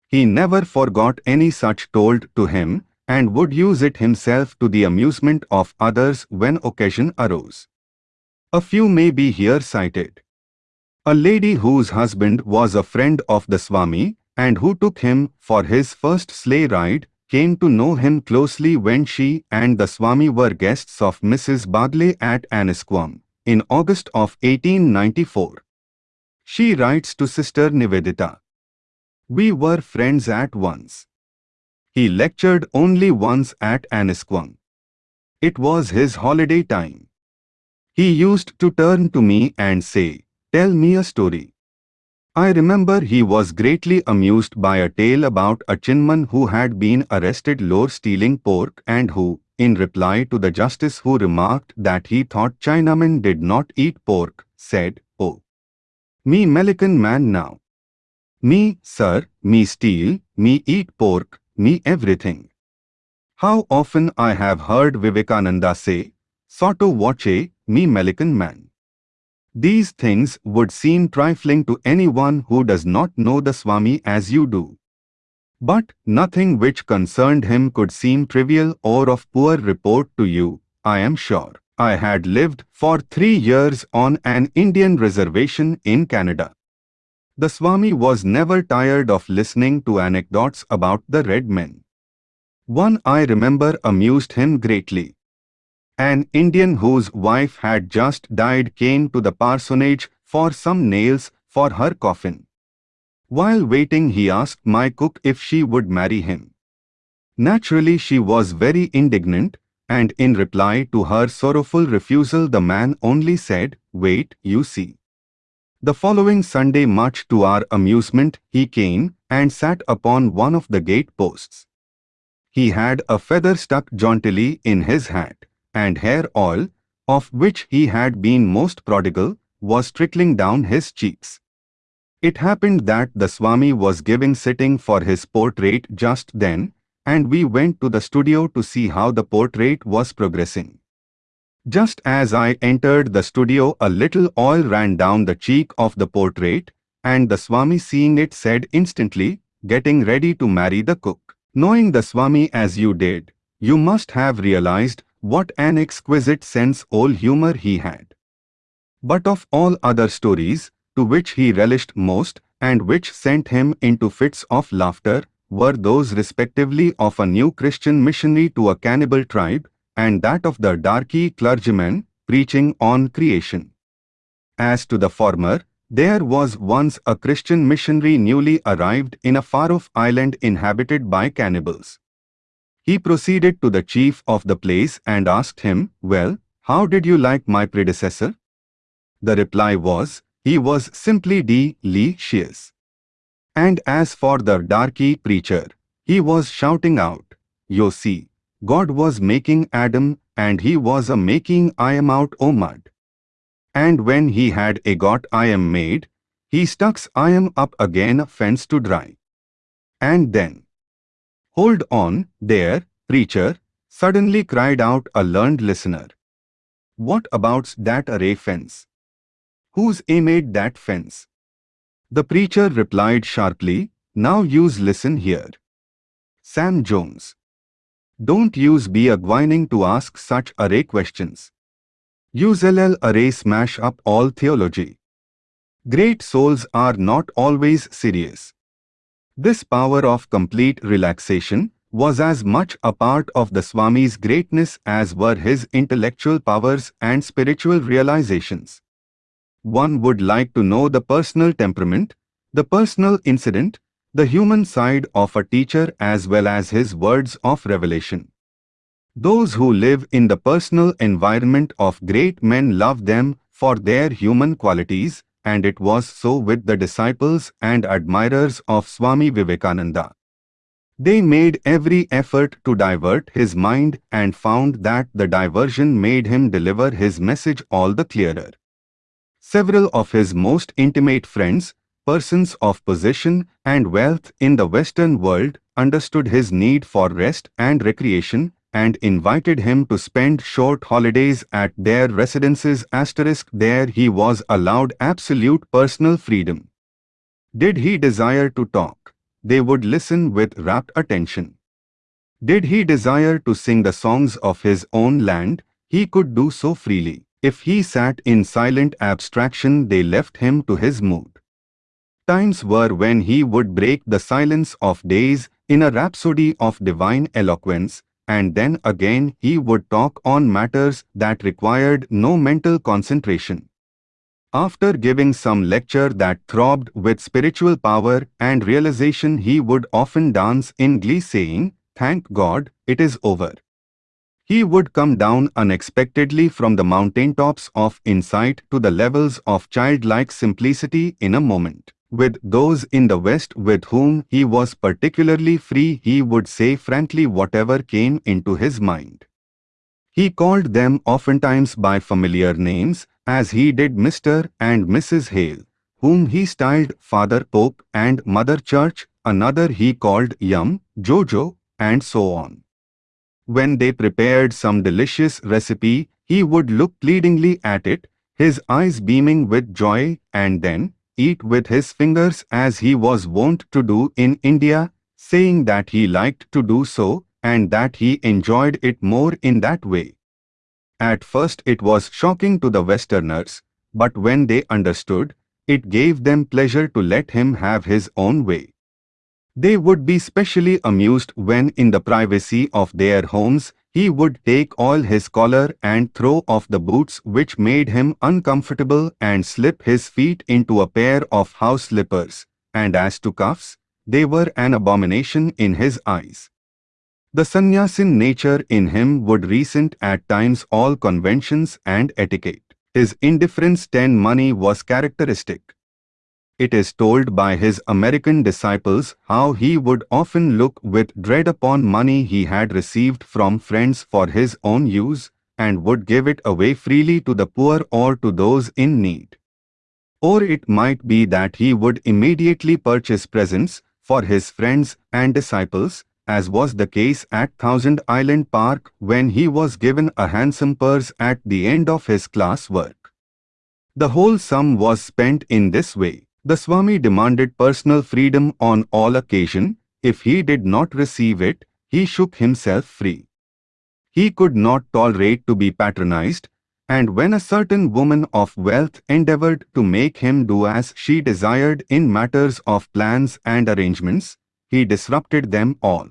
He never forgot any such told to him, and would use it himself to the amusement of others when occasion arose. A few may be here cited. A lady whose husband was a friend of the Swami, and who took him for his first sleigh ride, came to know him closely when she and the Swami were guests of Mrs. Bagley at Annisquam, in August of 1894. She writes to Sister Nivedita. We were friends at once. He lectured only once at Annisquam. It was his holiday time. He used to turn to me and say, Tell me a story. I remember he was greatly amused by a tale about a Chinman who had been arrested lore stealing pork and who, in reply to the justice who remarked that he thought Chinamen did not eat pork, said, Oh, me Melican man now. Me, sir, me steal, me eat pork, me everything. How often I have heard Vivekananda say, Sotto voce, me Melican man. These things would seem trifling to anyone who does not know the Swami as you do. But nothing which concerned him could seem trivial or of poor report to you, I am sure. I had lived for three years on an Indian reservation in Canada. The Swami was never tired of listening to anecdotes about the red men. One I remember amused him greatly. An Indian whose wife had just died came to the parsonage for some nails for her coffin. While waiting he asked my cook if she would marry him. Naturally she was very indignant, and in reply to her sorrowful refusal the man only said, Wait, you see. The following Sunday much to our amusement, he came and sat upon one of the gate posts. He had a feather stuck jauntily in his hat, and hair oil, of which he had been most prodigal, was trickling down his cheeks. It happened that the Swami was giving sitting for his portrait just then, and we went to the studio to see how the portrait was progressing. Just as I entered the studio a little oil ran down the cheek of the portrait, and the Swami seeing it said instantly, getting ready to marry the cook. Knowing the Swami as you did, you must have realized what an exquisite sense all humor he had. But of all other stories, to which he relished most, and which sent him into fits of laughter, were those respectively of a new Christian missionary to a cannibal tribe, and that of the darky clergyman preaching on creation. As to the former, there was once a Christian missionary newly arrived in a far-off island inhabited by cannibals. He proceeded to the chief of the place and asked him, Well, how did you like my predecessor? The reply was, he was simply delicious. And as for the darky preacher, he was shouting out, You see, God was making Adam and he was a making I am out o mud. And when he had a got I am made, he stucks I am up again a fence to dry. And then, hold on, there, preacher, suddenly cried out a learned listener. What about's that array fence? Who's a made that fence? The preacher replied sharply, Now yous listen here. Sam Jones. Don't use be a whining to ask such array questions. Use LL array smash up all theology. Great souls are not always serious. This power of complete relaxation was as much a part of the Swami's greatness as were his intellectual powers and spiritual realizations. One would like to know the personal temperament, the personal incident, the human side of a teacher as well as his words of revelation. Those who live in the personal environment of great men love them for their human qualities, and it was so with the disciples and admirers of Swami Vivekananda. They made every effort to divert his mind and found that the diversion made him deliver his message all the clearer. Several of his most intimate friends, persons of position and wealth in the Western world, understood his need for rest and recreation and invited him to spend short holidays at their residences asterisk there he was allowed absolute personal freedom. Did he desire to talk? They would listen with rapt attention. Did he desire to sing the songs of his own land? He could do so freely. If he sat in silent abstraction they left him to his mood. Times were when he would break the silence of days in a rhapsody of divine eloquence, and then again he would talk on matters that required no mental concentration. After giving some lecture that throbbed with spiritual power and realization he would often dance in glee saying, Thank God, it is over. He would come down unexpectedly from the mountaintops of insight to the levels of childlike simplicity in a moment. With those in the West with whom he was particularly free he would say frankly whatever came into his mind. He called them oftentimes by familiar names, as he did Mr. and Mrs. Hale, whom he styled Father Pope and Mother Church, another he called Yum, Jojo, and so on. When they prepared some delicious recipe, he would look pleadingly at it, his eyes beaming with joy, and then, eat with his fingers as he was wont to do in India, saying that he liked to do so and that he enjoyed it more in that way. At first it was shocking to the Westerners, but when they understood, it gave them pleasure to let him have his own way. They would be specially amused when in the privacy of their homes he would take all his collar and throw off the boots which made him uncomfortable and slip his feet into a pair of house slippers, and as to cuffs, they were an abomination in his eyes. The sannyasin nature in him would resent at times all conventions and etiquette. His indifference ten money was characteristic it is told by his American disciples how he would often look with dread upon money he had received from friends for his own use and would give it away freely to the poor or to those in need. Or it might be that he would immediately purchase presents for his friends and disciples, as was the case at Thousand Island Park when he was given a handsome purse at the end of his class work. The whole sum was spent in this way. The Swami demanded personal freedom on all occasion. If he did not receive it, he shook himself free. He could not tolerate to be patronized, and when a certain woman of wealth endeavored to make him do as she desired in matters of plans and arrangements, he disrupted them all.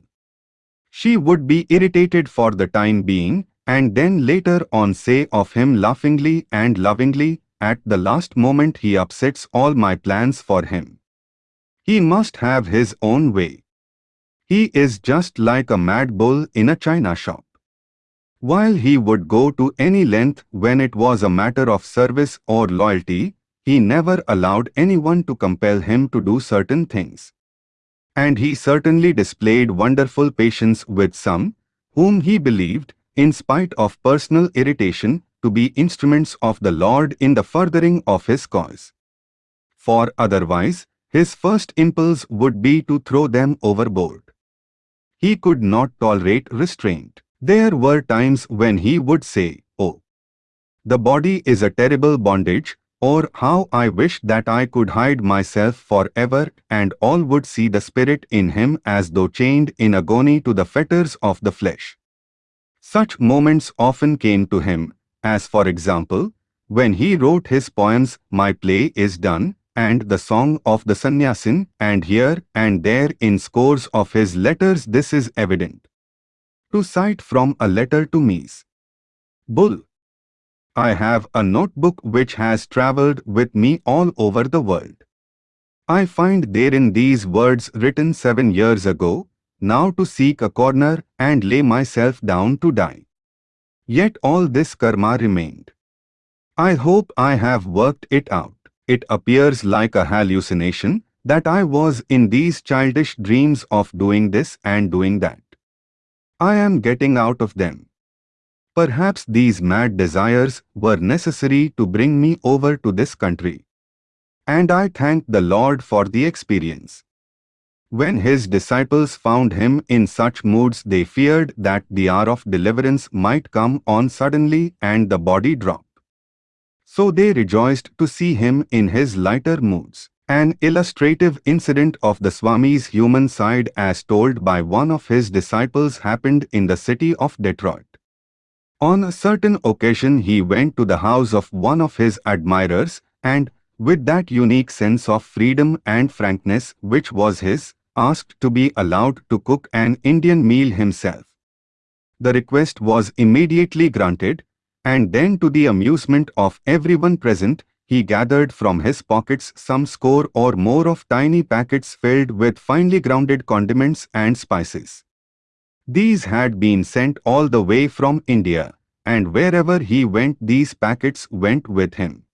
She would be irritated for the time being, and then later on say of him laughingly and lovingly, at the last moment he upsets all my plans for him. He must have his own way. He is just like a mad bull in a china shop. While he would go to any length when it was a matter of service or loyalty, he never allowed anyone to compel him to do certain things. And he certainly displayed wonderful patience with some, whom he believed, in spite of personal irritation, to be instruments of the Lord in the furthering of his cause. For otherwise, his first impulse would be to throw them overboard. He could not tolerate restraint. There were times when he would say, Oh, the body is a terrible bondage, or how I wish that I could hide myself forever and all would see the spirit in him as though chained in agony to the fetters of the flesh. Such moments often came to him, as for example, when he wrote his poems My Play is Done and the Song of the Sannyasin and here and there in scores of his letters this is evident. To cite from a letter to Mies. Bull. I have a notebook which has travelled with me all over the world. I find therein these words written seven years ago, now to seek a corner and lay myself down to die. Yet all this karma remained. I hope I have worked it out. It appears like a hallucination that I was in these childish dreams of doing this and doing that. I am getting out of them. Perhaps these mad desires were necessary to bring me over to this country. And I thank the Lord for the experience. When his disciples found him in such moods they feared that the hour of deliverance might come on suddenly and the body drop. So they rejoiced to see him in his lighter moods. An illustrative incident of the Swami's human side as told by one of his disciples happened in the city of Detroit. On a certain occasion he went to the house of one of his admirers and, with that unique sense of freedom and frankness which was his, asked to be allowed to cook an Indian meal himself. The request was immediately granted, and then to the amusement of everyone present, he gathered from his pockets some score or more of tiny packets filled with finely grounded condiments and spices. These had been sent all the way from India, and wherever he went these packets went with him.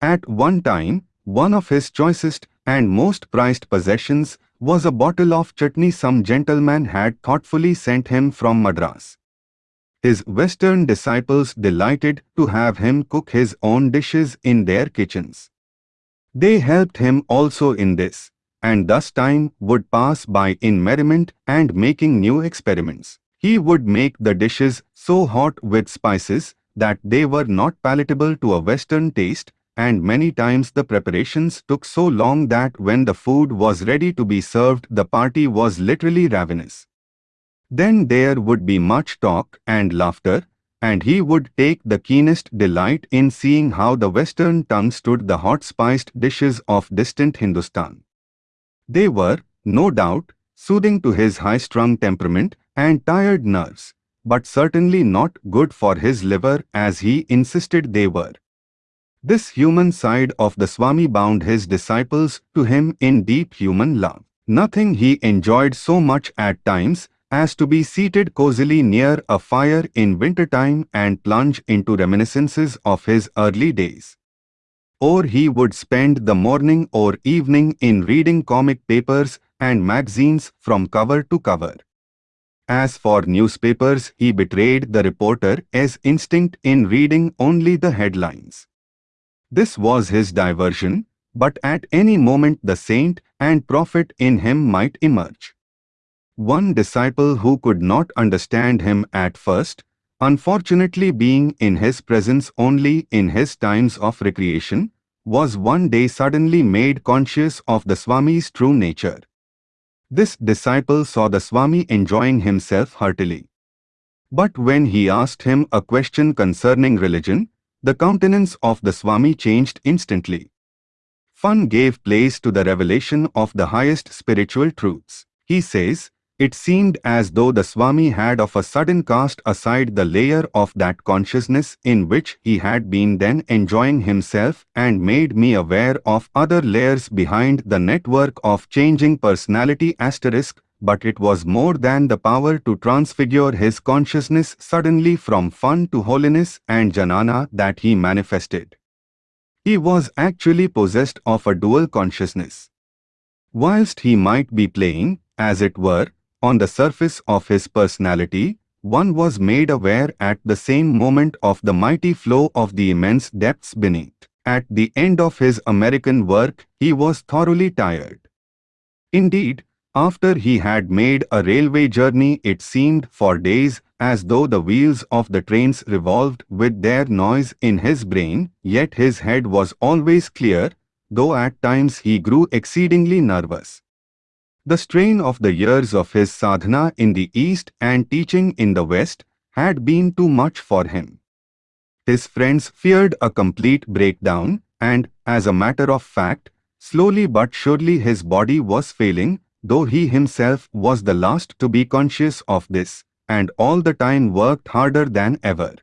At one time, one of his choicest and most prized possessions was a bottle of chutney some gentleman had thoughtfully sent him from Madras. His Western disciples delighted to have him cook his own dishes in their kitchens. They helped him also in this, and thus time would pass by in merriment and making new experiments. He would make the dishes so hot with spices that they were not palatable to a Western taste, and many times the preparations took so long that when the food was ready to be served the party was literally ravenous. Then there would be much talk and laughter, and he would take the keenest delight in seeing how the Western tongue stood the hot spiced dishes of distant Hindustan. They were, no doubt, soothing to his high-strung temperament and tired nerves, but certainly not good for his liver as he insisted they were. This human side of the Swami bound his disciples to him in deep human love. Nothing he enjoyed so much at times as to be seated cozily near a fire in wintertime and plunge into reminiscences of his early days or he would spend the morning or evening in reading comic papers and magazines from cover to cover. As for newspapers, he betrayed the reporter as instinct in reading only the headlines. This was his diversion, but at any moment the saint and prophet in him might emerge. One disciple who could not understand him at first unfortunately being in his presence only in his times of recreation, was one day suddenly made conscious of the Swami's true nature. This disciple saw the Swami enjoying himself heartily. But when he asked him a question concerning religion, the countenance of the Swami changed instantly. Fun gave place to the revelation of the highest spiritual truths. He says, it seemed as though the Swami had of a sudden cast aside the layer of that consciousness in which he had been then enjoying himself and made me aware of other layers behind the network of changing personality asterisk but it was more than the power to transfigure his consciousness suddenly from fun to holiness and jnana that he manifested. He was actually possessed of a dual consciousness. Whilst he might be playing, as it were, on the surface of his personality, one was made aware at the same moment of the mighty flow of the immense depths beneath. At the end of his American work, he was thoroughly tired. Indeed, after he had made a railway journey it seemed for days as though the wheels of the trains revolved with their noise in his brain, yet his head was always clear, though at times he grew exceedingly nervous. The strain of the years of his sadhana in the East and teaching in the West had been too much for him. His friends feared a complete breakdown and, as a matter of fact, slowly but surely his body was failing, though he himself was the last to be conscious of this, and all the time worked harder than ever.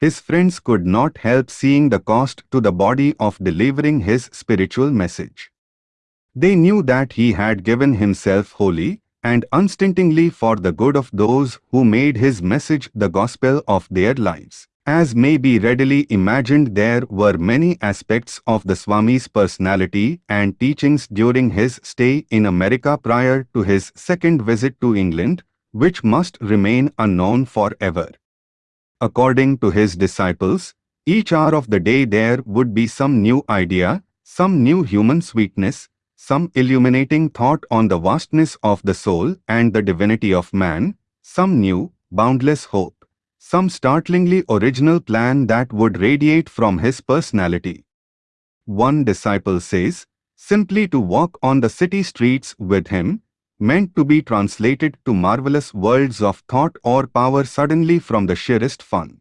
His friends could not help seeing the cost to the body of delivering his spiritual message. They knew that he had given himself wholly and unstintingly for the good of those who made his message the gospel of their lives. As may be readily imagined there were many aspects of the Swami's personality and teachings during his stay in America prior to his second visit to England, which must remain unknown forever. According to his disciples, each hour of the day there would be some new idea, some new human sweetness, some illuminating thought on the vastness of the soul and the divinity of man, some new, boundless hope, some startlingly original plan that would radiate from his personality. One disciple says, simply to walk on the city streets with him, meant to be translated to marvelous worlds of thought or power suddenly from the sheerest fun.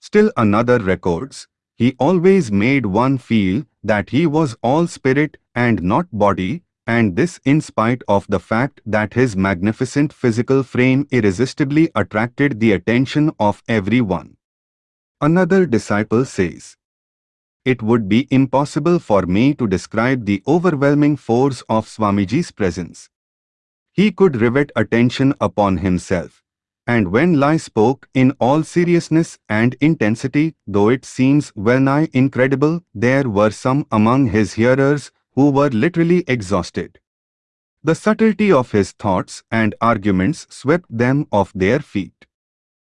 Still another records, he always made one feel that he was all spirit and not body, and this in spite of the fact that his magnificent physical frame irresistibly attracted the attention of everyone. Another disciple says, It would be impossible for me to describe the overwhelming force of Swamiji's presence. He could rivet attention upon himself, and when Lai spoke in all seriousness and intensity, though it seems well nigh incredible, there were some among his hearers who were literally exhausted. The subtlety of his thoughts and arguments swept them off their feet.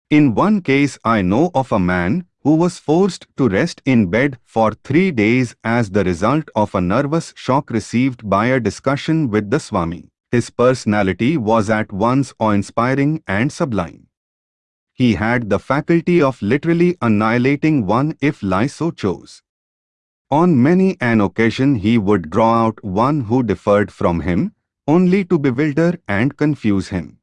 In one case I know of a man who was forced to rest in bed for three days as the result of a nervous shock received by a discussion with the Swami. His personality was at once awe-inspiring and sublime. He had the faculty of literally annihilating one if Lai so chose. On many an occasion he would draw out one who differed from him, only to bewilder and confuse him.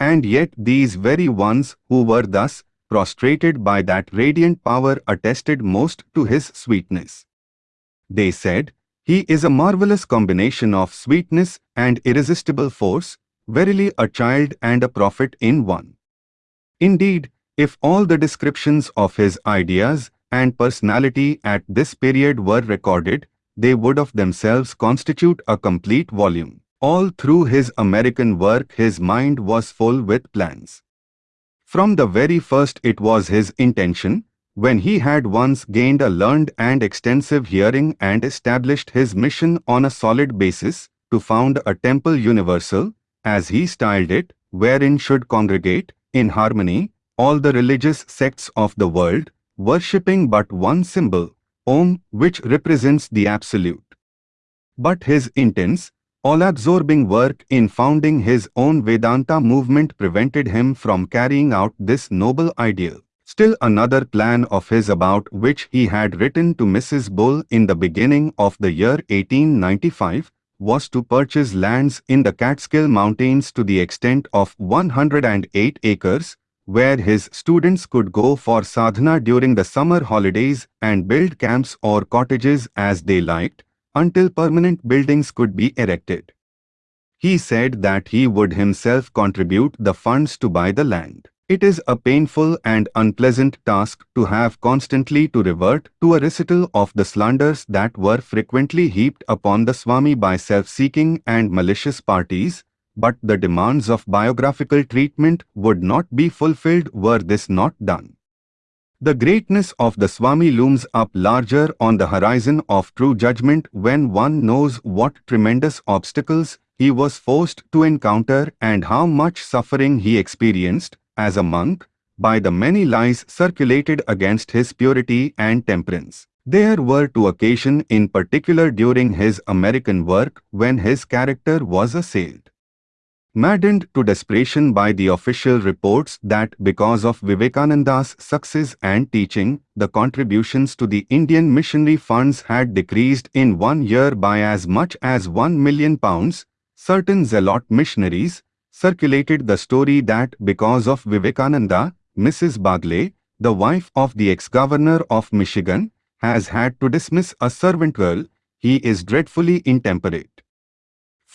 And yet these very ones who were thus prostrated by that radiant power attested most to his sweetness. They said, he is a marvelous combination of sweetness and irresistible force, verily a child and a prophet in one. Indeed, if all the descriptions of his ideas and personality at this period were recorded, they would of themselves constitute a complete volume. All through his American work his mind was full with plans. From the very first it was his intention when he had once gained a learned and extensive hearing and established his mission on a solid basis, to found a temple universal, as he styled it, wherein should congregate, in harmony, all the religious sects of the world, worshipping but one symbol, Om, which represents the Absolute. But his intense, all-absorbing work in founding his own Vedanta movement prevented him from carrying out this noble ideal. Still another plan of his about which he had written to Mrs. Bull in the beginning of the year 1895 was to purchase lands in the Catskill Mountains to the extent of 108 acres, where his students could go for sadhana during the summer holidays and build camps or cottages as they liked, until permanent buildings could be erected. He said that he would himself contribute the funds to buy the land. It is a painful and unpleasant task to have constantly to revert to a recital of the slanders that were frequently heaped upon the Swami by self-seeking and malicious parties, but the demands of biographical treatment would not be fulfilled were this not done. The greatness of the Swami looms up larger on the horizon of true judgment when one knows what tremendous obstacles he was forced to encounter and how much suffering he experienced, as a monk, by the many lies circulated against his purity and temperance. There were two occasions in particular during his American work when his character was assailed. Maddened to desperation by the official reports that because of Vivekananda's success and teaching, the contributions to the Indian missionary funds had decreased in one year by as much as 1 million pounds, certain zealot missionaries circulated the story that because of Vivekananda, Mrs. Bagley, the wife of the ex-governor of Michigan, has had to dismiss a servant girl, he is dreadfully intemperate.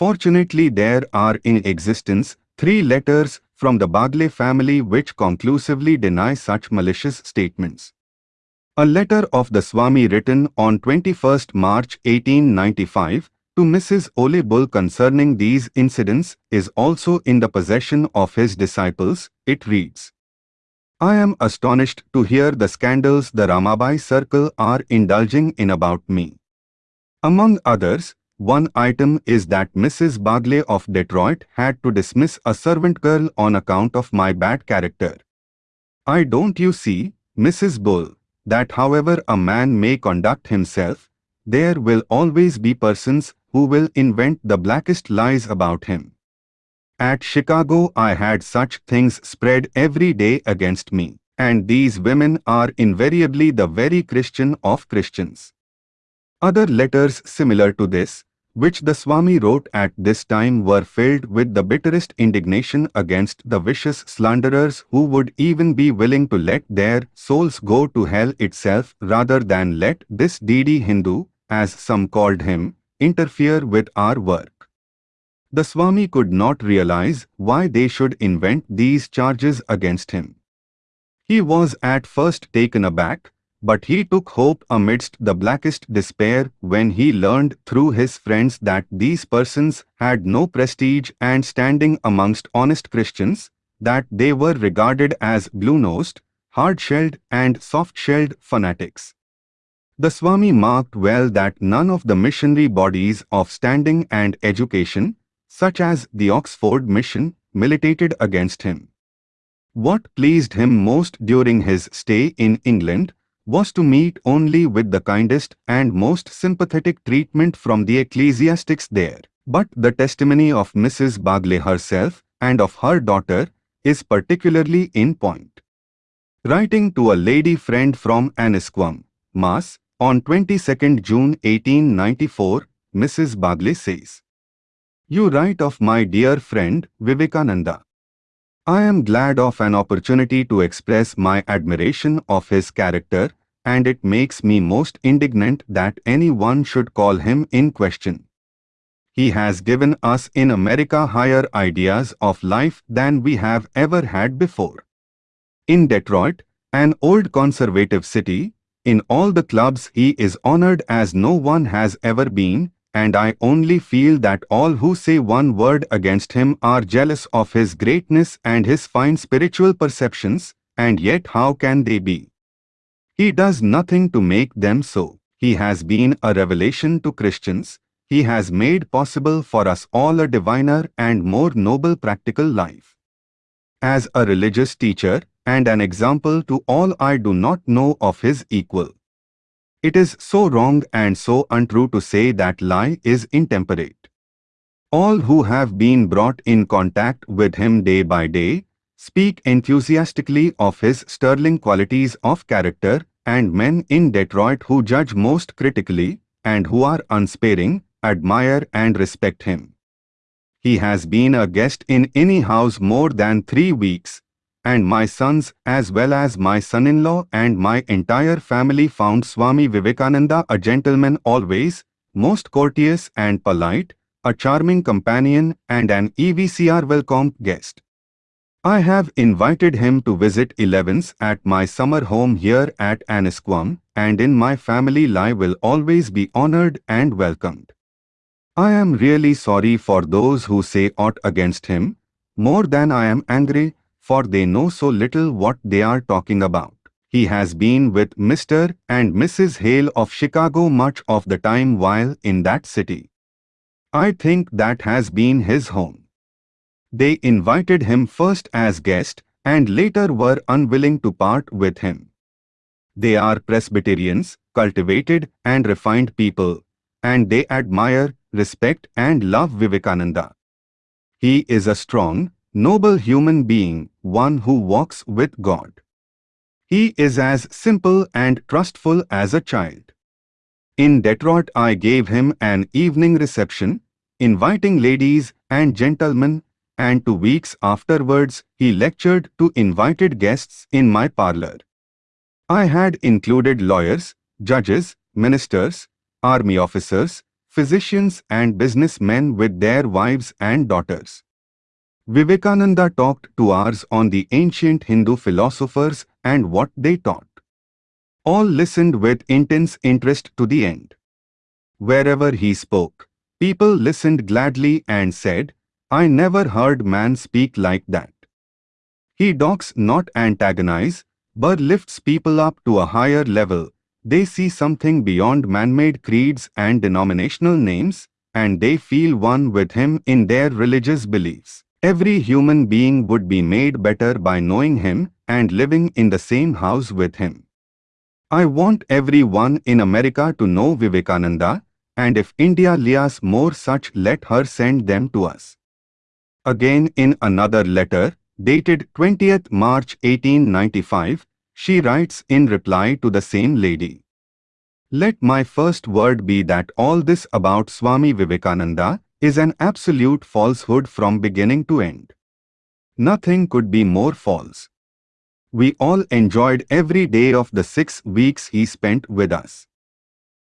Fortunately there are in existence three letters from the Bagley family which conclusively deny such malicious statements. A letter of the Swami written on 21 March 1895 to Mrs. Ole Bull concerning these incidents is also in the possession of his disciples. It reads, I am astonished to hear the scandals the Ramabai circle are indulging in about me. Among others, one item is that Mrs. Bagley of Detroit had to dismiss a servant girl on account of my bad character. I don't you see, Mrs. Bull, that however a man may conduct himself, there will always be persons who will invent the blackest lies about him. At Chicago I had such things spread every day against me, and these women are invariably the very Christian of Christians. Other letters similar to this, which the Swami wrote at this time were filled with the bitterest indignation against the vicious slanderers who would even be willing to let their souls go to hell itself rather than let this deedy Hindu, as some called him, interfere with our work. The Swami could not realize why they should invent these charges against him. He was at first taken aback, but he took hope amidst the blackest despair when he learned through his friends that these persons had no prestige and standing amongst honest Christians, that they were regarded as blue-nosed, hard-shelled and soft-shelled fanatics. The Swami marked well that none of the missionary bodies of standing and education, such as the Oxford Mission, militated against him. What pleased him most during his stay in England was to meet only with the kindest and most sympathetic treatment from the ecclesiastics there. But the testimony of Mrs. Bagley herself and of her daughter is particularly in point. Writing to a lady friend from Annisquam, Mass, on 22nd June 1894, Mrs. Bagley says, You write of my dear friend Vivekananda. I am glad of an opportunity to express my admiration of his character, and it makes me most indignant that anyone should call him in question. He has given us in America higher ideas of life than we have ever had before. In Detroit, an old conservative city, in all the clubs he is honored as no one has ever been, and I only feel that all who say one word against him are jealous of his greatness and his fine spiritual perceptions, and yet how can they be? He does nothing to make them so. He has been a revelation to Christians. He has made possible for us all a diviner and more noble practical life. As a religious teacher and an example to all I do not know of his equal. It is so wrong and so untrue to say that lie is intemperate. All who have been brought in contact with him day by day speak enthusiastically of his sterling qualities of character and men in Detroit who judge most critically and who are unsparing, admire and respect him. He has been a guest in any house more than three weeks and my sons as well as my son-in-law and my entire family found Swami Vivekananda a gentleman always, most courteous and polite, a charming companion and an EVCR welcome guest. I have invited him to visit 11s at my summer home here at Annisquam and in my family life will always be honored and welcomed. I am really sorry for those who say aught against him, more than I am angry for they know so little what they are talking about. He has been with Mr. and Mrs. Hale of Chicago much of the time while in that city. I think that has been his home. They invited him first as guest and later were unwilling to part with him. They are Presbyterians, cultivated and refined people, and they admire, respect and love Vivekananda. He is a strong, noble human being, one who walks with God. He is as simple and trustful as a child. In Detroit I gave him an evening reception, inviting ladies and gentlemen, and two weeks afterwards he lectured to invited guests in my parlor. I had included lawyers, judges, ministers, army officers, physicians and businessmen with their wives and daughters. Vivekananda talked two hours on the ancient Hindu philosophers and what they taught. All listened with intense interest to the end. Wherever he spoke, people listened gladly and said, I never heard man speak like that. He docks not antagonize, but lifts people up to a higher level. They see something beyond man-made creeds and denominational names, and they feel one with him in their religious beliefs. Every human being would be made better by knowing him and living in the same house with him. I want everyone in America to know Vivekananda, and if India lias more such let her send them to us. Again in another letter, dated 20th March 1895, she writes in reply to the same lady. Let my first word be that all this about Swami Vivekananda is an absolute falsehood from beginning to end. Nothing could be more false. We all enjoyed every day of the six weeks he spent with us.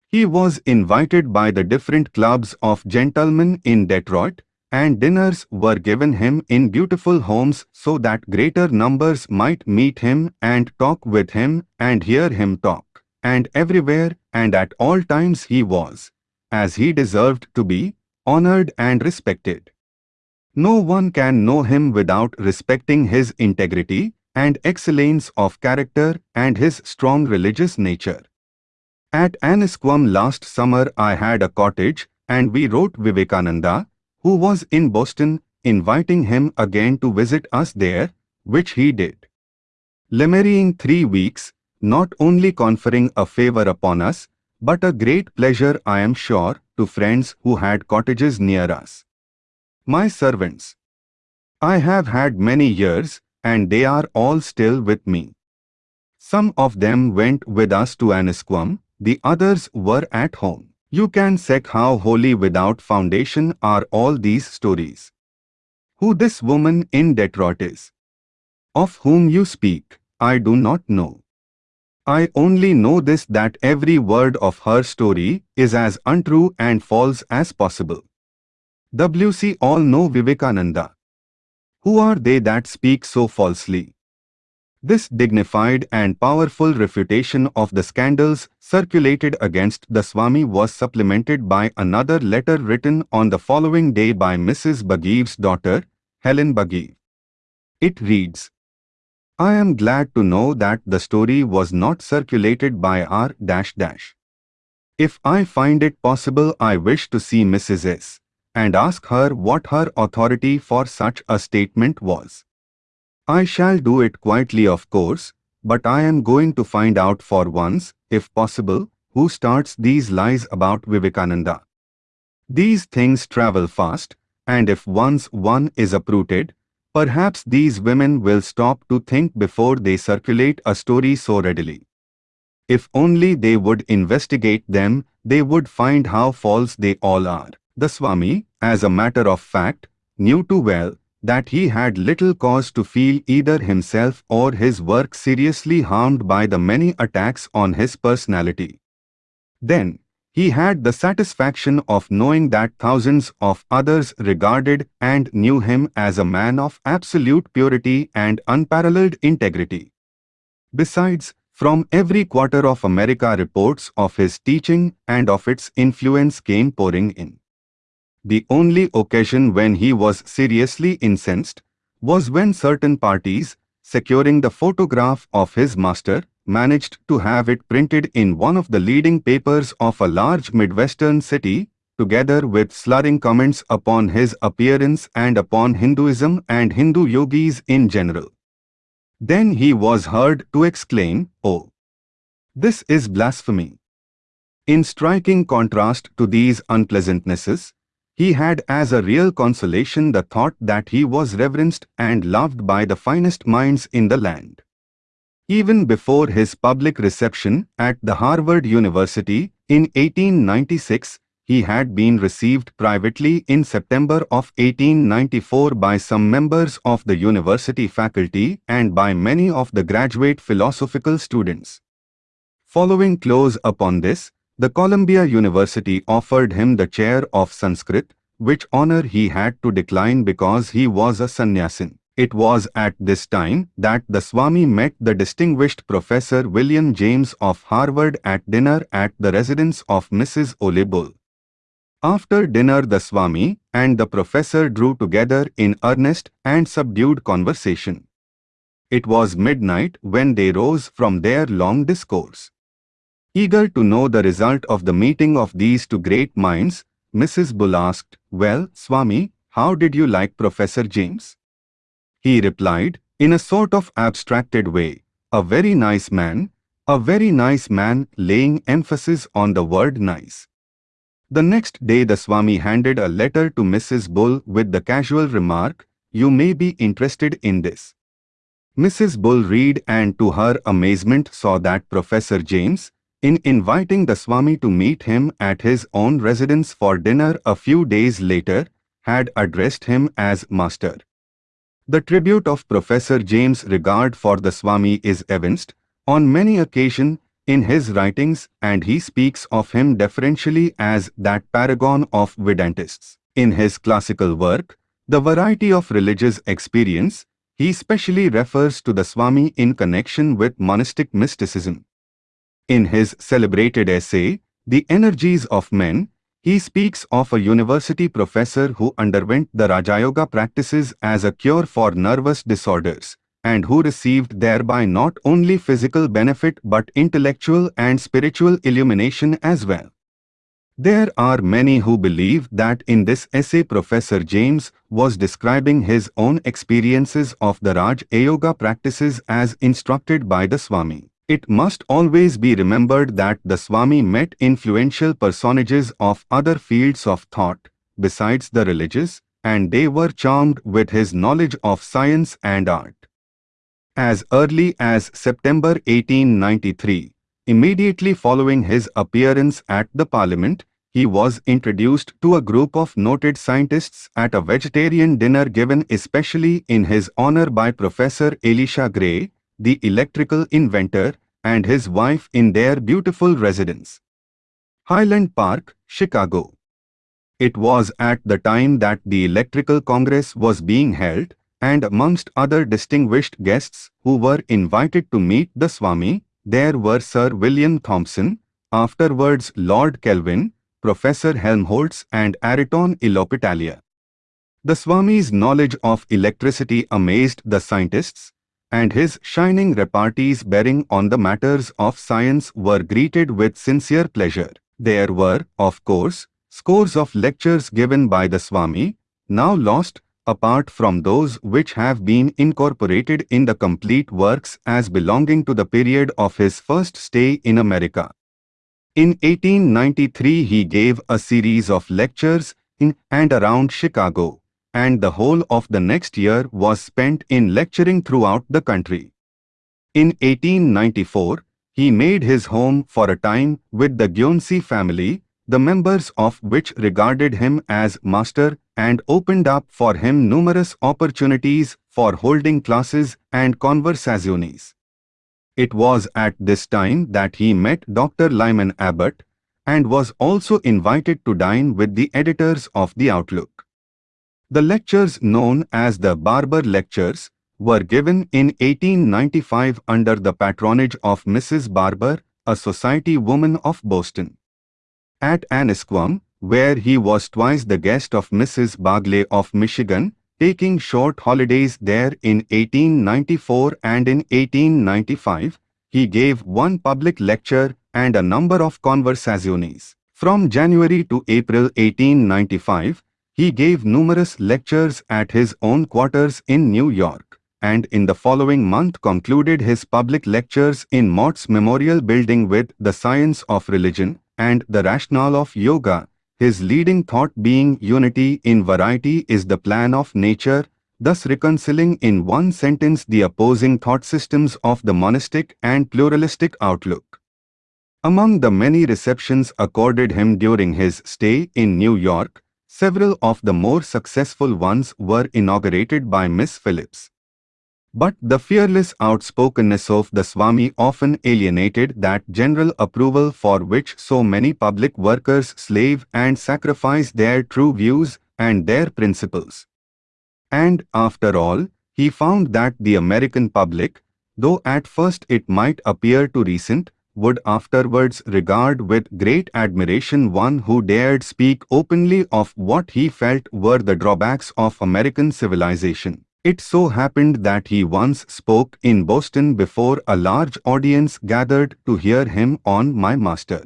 He was invited by the different clubs of gentlemen in Detroit, and dinners were given him in beautiful homes so that greater numbers might meet him and talk with him and hear him talk. And everywhere and at all times he was, as he deserved to be, honored and respected. No one can know him without respecting his integrity and excellence of character and his strong religious nature. At Annisquam last summer I had a cottage and we wrote Vivekananda, who was in Boston, inviting him again to visit us there, which he did. Lemmerying three weeks, not only conferring a favor upon us, but a great pleasure I am sure to friends who had cottages near us. My servants. I have had many years, and they are all still with me. Some of them went with us to Annisquam, the others were at home. You can check how holy without foundation are all these stories. Who this woman in Detroit is, of whom you speak, I do not know. I only know this that every word of her story is as untrue and false as possible. WC all know Vivekananda. Who are they that speak so falsely? This dignified and powerful refutation of the scandals circulated against the Swami was supplemented by another letter written on the following day by Mrs. Bagiev's daughter, Helen Bagiev. It reads, I am glad to know that the story was not circulated by R dash dash. If I find it possible I wish to see Mrs. S and ask her what her authority for such a statement was. I shall do it quietly of course, but I am going to find out for once, if possible, who starts these lies about Vivekananda. These things travel fast, and if once one is uprooted, Perhaps these women will stop to think before they circulate a story so readily. If only they would investigate them, they would find how false they all are. The Swami, as a matter of fact, knew too well that he had little cause to feel either himself or his work seriously harmed by the many attacks on his personality. Then, he had the satisfaction of knowing that thousands of others regarded and knew him as a man of absolute purity and unparalleled integrity. Besides, from every quarter of America reports of his teaching and of its influence came pouring in. The only occasion when he was seriously incensed was when certain parties, securing the photograph of his master, managed to have it printed in one of the leading papers of a large Midwestern city, together with slurring comments upon his appearance and upon Hinduism and Hindu yogis in general. Then he was heard to exclaim, Oh! This is blasphemy. In striking contrast to these unpleasantnesses, he had as a real consolation the thought that he was reverenced and loved by the finest minds in the land. Even before his public reception at the Harvard University in 1896, he had been received privately in September of 1894 by some members of the university faculty and by many of the graduate philosophical students. Following close upon this, the Columbia University offered him the chair of Sanskrit, which honor he had to decline because he was a sannyasin. It was at this time that the Swami met the distinguished Professor William James of Harvard at dinner at the residence of Mrs. Ole Bull. After dinner the Swami and the professor drew together in earnest and subdued conversation. It was midnight when they rose from their long discourse. Eager to know the result of the meeting of these two great minds, Mrs. Bull asked, Well, Swami, how did you like Professor James? He replied, in a sort of abstracted way, a very nice man, a very nice man laying emphasis on the word nice. The next day the Swami handed a letter to Mrs. Bull with the casual remark, You may be interested in this. Mrs. Bull read and to her amazement saw that Professor James, in inviting the Swami to meet him at his own residence for dinner a few days later, had addressed him as Master. The tribute of Professor James' regard for the Swami is evinced, on many occasions, in his writings and he speaks of him deferentially as that paragon of Vedantists. In his classical work, The Variety of Religious Experience, he specially refers to the Swami in connection with monastic mysticism. In his celebrated essay, The Energies of Men, he speaks of a university professor who underwent the Rajayoga practices as a cure for nervous disorders and who received thereby not only physical benefit but intellectual and spiritual illumination as well. There are many who believe that in this essay Professor James was describing his own experiences of the Raj Yoga practices as instructed by the Swami. It must always be remembered that the Swami met influential personages of other fields of thought, besides the religious, and they were charmed with his knowledge of science and art. As early as September 1893, immediately following his appearance at the parliament, he was introduced to a group of noted scientists at a vegetarian dinner given especially in his honor by Professor Elisha Gray, the electrical inventor, and his wife in their beautiful residence. Highland Park, Chicago. It was at the time that the Electrical Congress was being held, and amongst other distinguished guests who were invited to meet the Swami, there were Sir William Thomson, afterwards Lord Kelvin, Professor Helmholtz and Ayrton Ilopitalia. The Swami's knowledge of electricity amazed the scientists, and his shining repartees bearing on the matters of science were greeted with sincere pleasure. There were, of course, scores of lectures given by the Swami, now lost apart from those which have been incorporated in the complete works as belonging to the period of his first stay in America. In 1893 he gave a series of lectures in and around Chicago, and the whole of the next year was spent in lecturing throughout the country. In 1894, he made his home for a time with the Guernsey family, the members of which regarded him as master and opened up for him numerous opportunities for holding classes and conversazioni. It was at this time that he met Dr. Lyman Abbott and was also invited to dine with the editors of The Outlook. The lectures known as the Barber Lectures were given in 1895 under the patronage of Mrs. Barber, a society woman of Boston. At Annisquam, where he was twice the guest of Mrs. Bagley of Michigan, taking short holidays there in 1894 and in 1895, he gave one public lecture and a number of conversazioni. From January to April 1895, he gave numerous lectures at his own quarters in New York, and in the following month concluded his public lectures in Mott's Memorial Building with The Science of Religion and The Rationale of Yoga, his leading thought being unity in variety is the plan of nature, thus reconciling in one sentence the opposing thought systems of the monistic and pluralistic outlook. Among the many receptions accorded him during his stay in New York, several of the more successful ones were inaugurated by Miss Phillips. But the fearless outspokenness of the Swami often alienated that general approval for which so many public workers slave and sacrifice their true views and their principles. And after all, he found that the American public, though at first it might appear too recent, would afterwards regard with great admiration one who dared speak openly of what he felt were the drawbacks of American civilization. It so happened that he once spoke in Boston before a large audience gathered to hear him on My Master.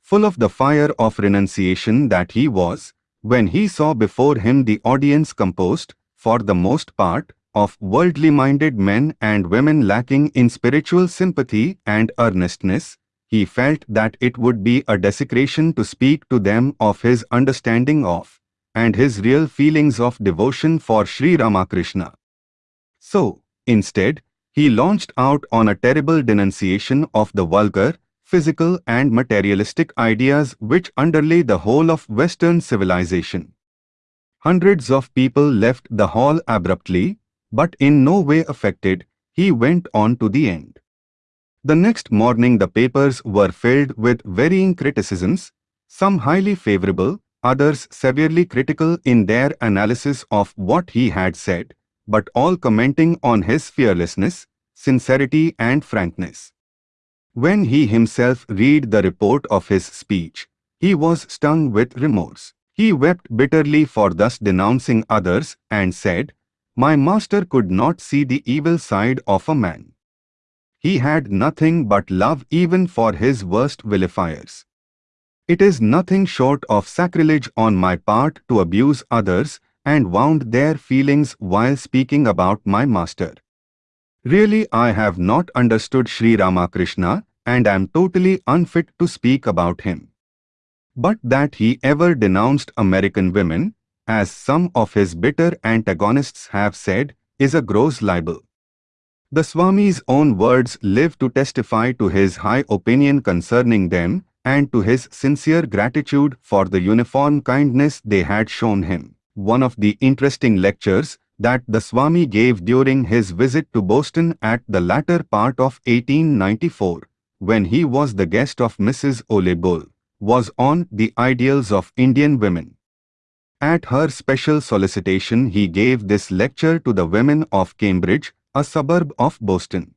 Full of the fire of renunciation that he was, when he saw before him the audience composed, for the most part, of worldly-minded men and women lacking in spiritual sympathy and earnestness, he felt that it would be a desecration to speak to them of his understanding of, and his real feelings of devotion for Sri Ramakrishna. So, instead, he launched out on a terrible denunciation of the vulgar, physical and materialistic ideas which underlay the whole of Western civilization. Hundreds of people left the hall abruptly, but in no way affected, he went on to the end. The next morning the papers were filled with varying criticisms, some highly favorable, others severely critical in their analysis of what he had said, but all commenting on his fearlessness, sincerity and frankness. When he himself read the report of his speech, he was stung with remorse. He wept bitterly for thus denouncing others and said, My master could not see the evil side of a man. He had nothing but love even for his worst vilifiers. It is nothing short of sacrilege on my part to abuse others and wound their feelings while speaking about my master. Really I have not understood Sri Ramakrishna and am totally unfit to speak about him. But that he ever denounced American women, as some of his bitter antagonists have said, is a gross libel. The Swami's own words live to testify to his high opinion concerning them and to his sincere gratitude for the uniform kindness they had shown him. One of the interesting lectures that the Swami gave during his visit to Boston at the latter part of 1894, when he was the guest of Mrs. Ole Bull, was on the ideals of Indian women. At her special solicitation he gave this lecture to the women of Cambridge, a suburb of Boston.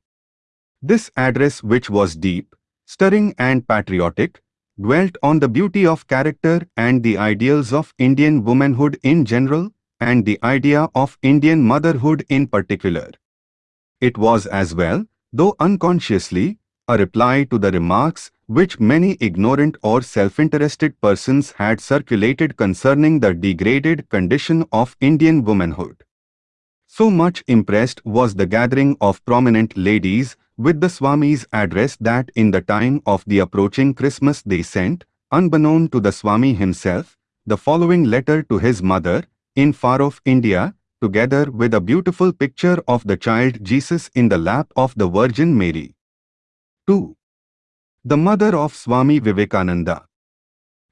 This address which was deep, stirring and patriotic, dwelt on the beauty of character and the ideals of Indian womanhood in general and the idea of Indian motherhood in particular. It was as well, though unconsciously, a reply to the remarks which many ignorant or self-interested persons had circulated concerning the degraded condition of Indian womanhood. So much impressed was the gathering of prominent ladies with the Swami's address that in the time of the approaching Christmas they sent, unbeknown to the Swami himself, the following letter to his mother, in far-off India, together with a beautiful picture of the child Jesus in the lap of the Virgin Mary. 2. The mother of Swami Vivekananda.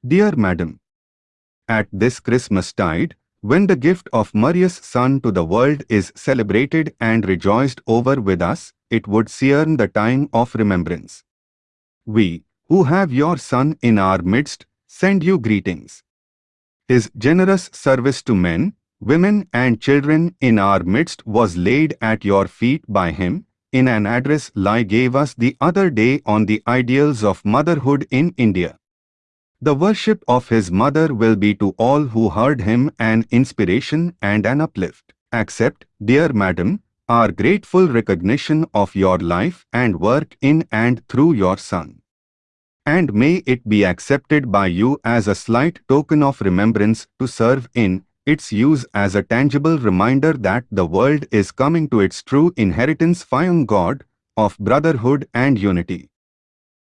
Dear Madam, At this Christmas tide, when the gift of Maria's Son to the world is celebrated and rejoiced over with us, it would searn the time of remembrance. We, who have your Son in our midst, send you greetings. His generous service to men, women and children in our midst was laid at your feet by him, in an address Lai gave us the other day on the ideals of motherhood in India. The worship of his mother will be to all who heard him an inspiration and an uplift. Accept, dear madam, our grateful recognition of your life and work in and through your Son. And may it be accepted by you as a slight token of remembrance to serve in its use as a tangible reminder that the world is coming to its true inheritance found God of brotherhood and unity.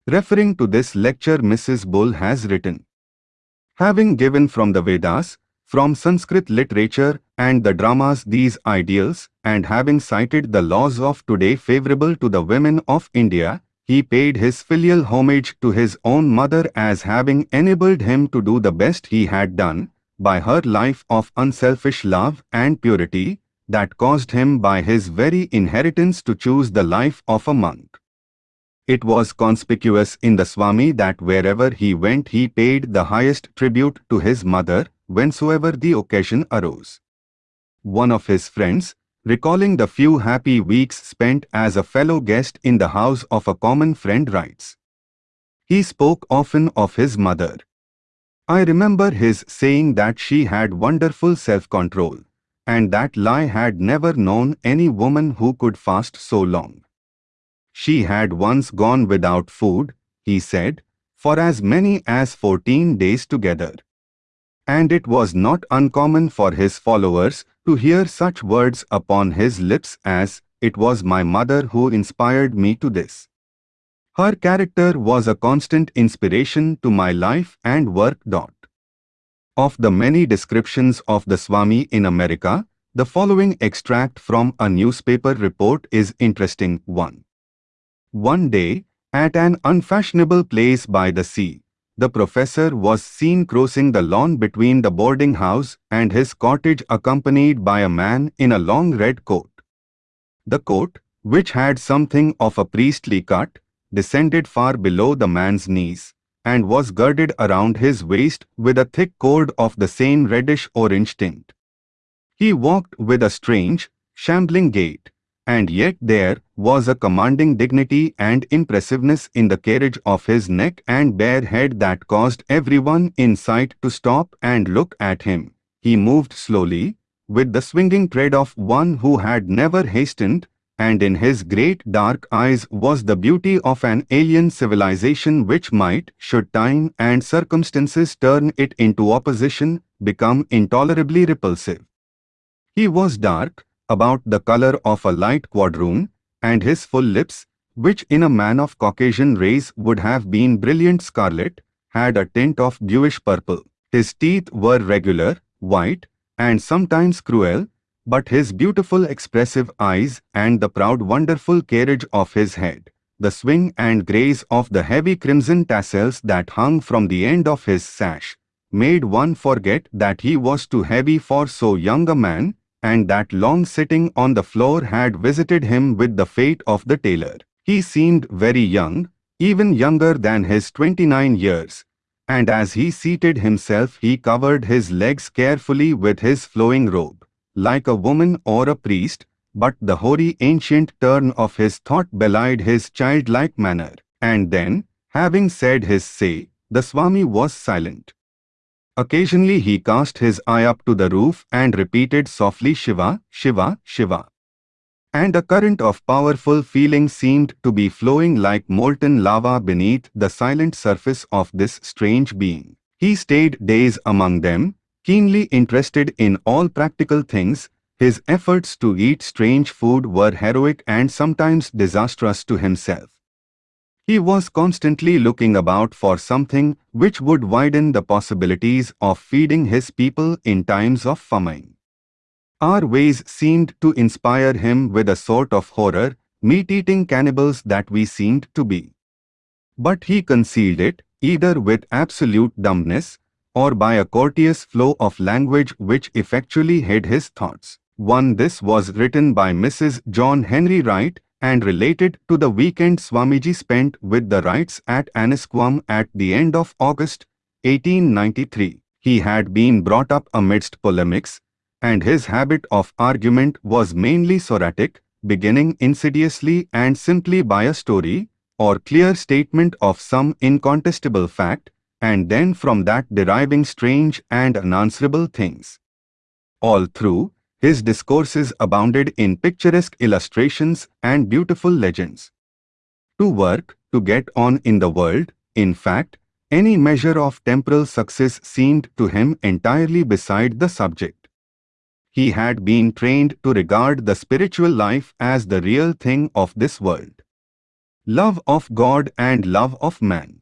Referring to this lecture Mrs. Bull has written, Having given from the Vedas, from Sanskrit literature and the dramas these ideals, and having cited the laws of today favorable to the women of India, he paid his filial homage to his own mother as having enabled him to do the best he had done, by her life of unselfish love and purity, that caused him by his very inheritance to choose the life of a monk. It was conspicuous in the Swami that wherever he went he paid the highest tribute to his mother, whensoever the occasion arose. One of his friends, recalling the few happy weeks spent as a fellow guest in the house of a common friend writes. He spoke often of his mother. I remember his saying that she had wonderful self-control, and that Lai had never known any woman who could fast so long. She had once gone without food, he said, for as many as fourteen days together and it was not uncommon for his followers to hear such words upon his lips as, It was my mother who inspired me to this. Her character was a constant inspiration to my life and work. Of the many descriptions of the Swami in America, the following extract from a newspaper report is interesting 1. One day, at an unfashionable place by the sea, the professor was seen crossing the lawn between the boarding house and his cottage accompanied by a man in a long red coat. The coat, which had something of a priestly cut, descended far below the man's knees and was girded around his waist with a thick cord of the same reddish-orange tint. He walked with a strange, shambling gait, and yet there was a commanding dignity and impressiveness in the carriage of his neck and bare head that caused everyone in sight to stop and look at him. He moved slowly, with the swinging tread of one who had never hastened, and in his great dark eyes was the beauty of an alien civilization which might, should time and circumstances turn it into opposition, become intolerably repulsive. He was dark, about the color of a light quadroon, and his full lips, which in a man of Caucasian race would have been brilliant scarlet, had a tint of bluish purple. His teeth were regular, white, and sometimes cruel, but his beautiful expressive eyes and the proud wonderful carriage of his head, the swing and grace of the heavy crimson tassels that hung from the end of his sash, made one forget that he was too heavy for so young a man, and that long sitting on the floor had visited him with the fate of the tailor. He seemed very young, even younger than his 29 years, and as he seated himself he covered his legs carefully with his flowing robe, like a woman or a priest, but the hoary ancient turn of his thought belied his childlike manner. And then, having said his say, the Swami was silent. Occasionally he cast his eye up to the roof and repeated softly Shiva, Shiva, Shiva. And a current of powerful feeling seemed to be flowing like molten lava beneath the silent surface of this strange being. He stayed days among them, keenly interested in all practical things, his efforts to eat strange food were heroic and sometimes disastrous to himself. He was constantly looking about for something which would widen the possibilities of feeding his people in times of famine. Our ways seemed to inspire him with a sort of horror, meat-eating cannibals that we seemed to be. But he concealed it, either with absolute dumbness, or by a courteous flow of language which effectually hid his thoughts. One this was written by Mrs. John Henry Wright, and related to the weekend Swamiji spent with the Wrights at Annisquam at the end of August 1893. He had been brought up amidst polemics, and his habit of argument was mainly Socratic, beginning insidiously and simply by a story, or clear statement of some incontestable fact, and then from that deriving strange and unanswerable things. All through, his discourses abounded in picturesque illustrations and beautiful legends. To work, to get on in the world, in fact, any measure of temporal success seemed to him entirely beside the subject. He had been trained to regard the spiritual life as the real thing of this world. Love of God and love of man.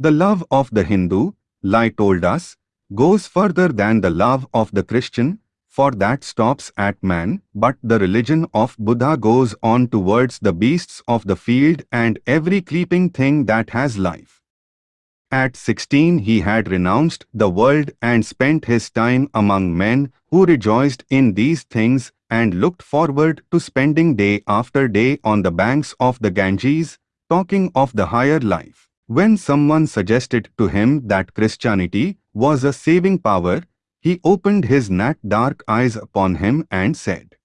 The love of the Hindu, Lai told us, goes further than the love of the Christian, for that stops at man, but the religion of Buddha goes on towards the beasts of the field and every creeping thing that has life. At 16 he had renounced the world and spent his time among men who rejoiced in these things and looked forward to spending day after day on the banks of the Ganges, talking of the higher life. When someone suggested to him that Christianity was a saving power, he opened his nat dark eyes upon him and said,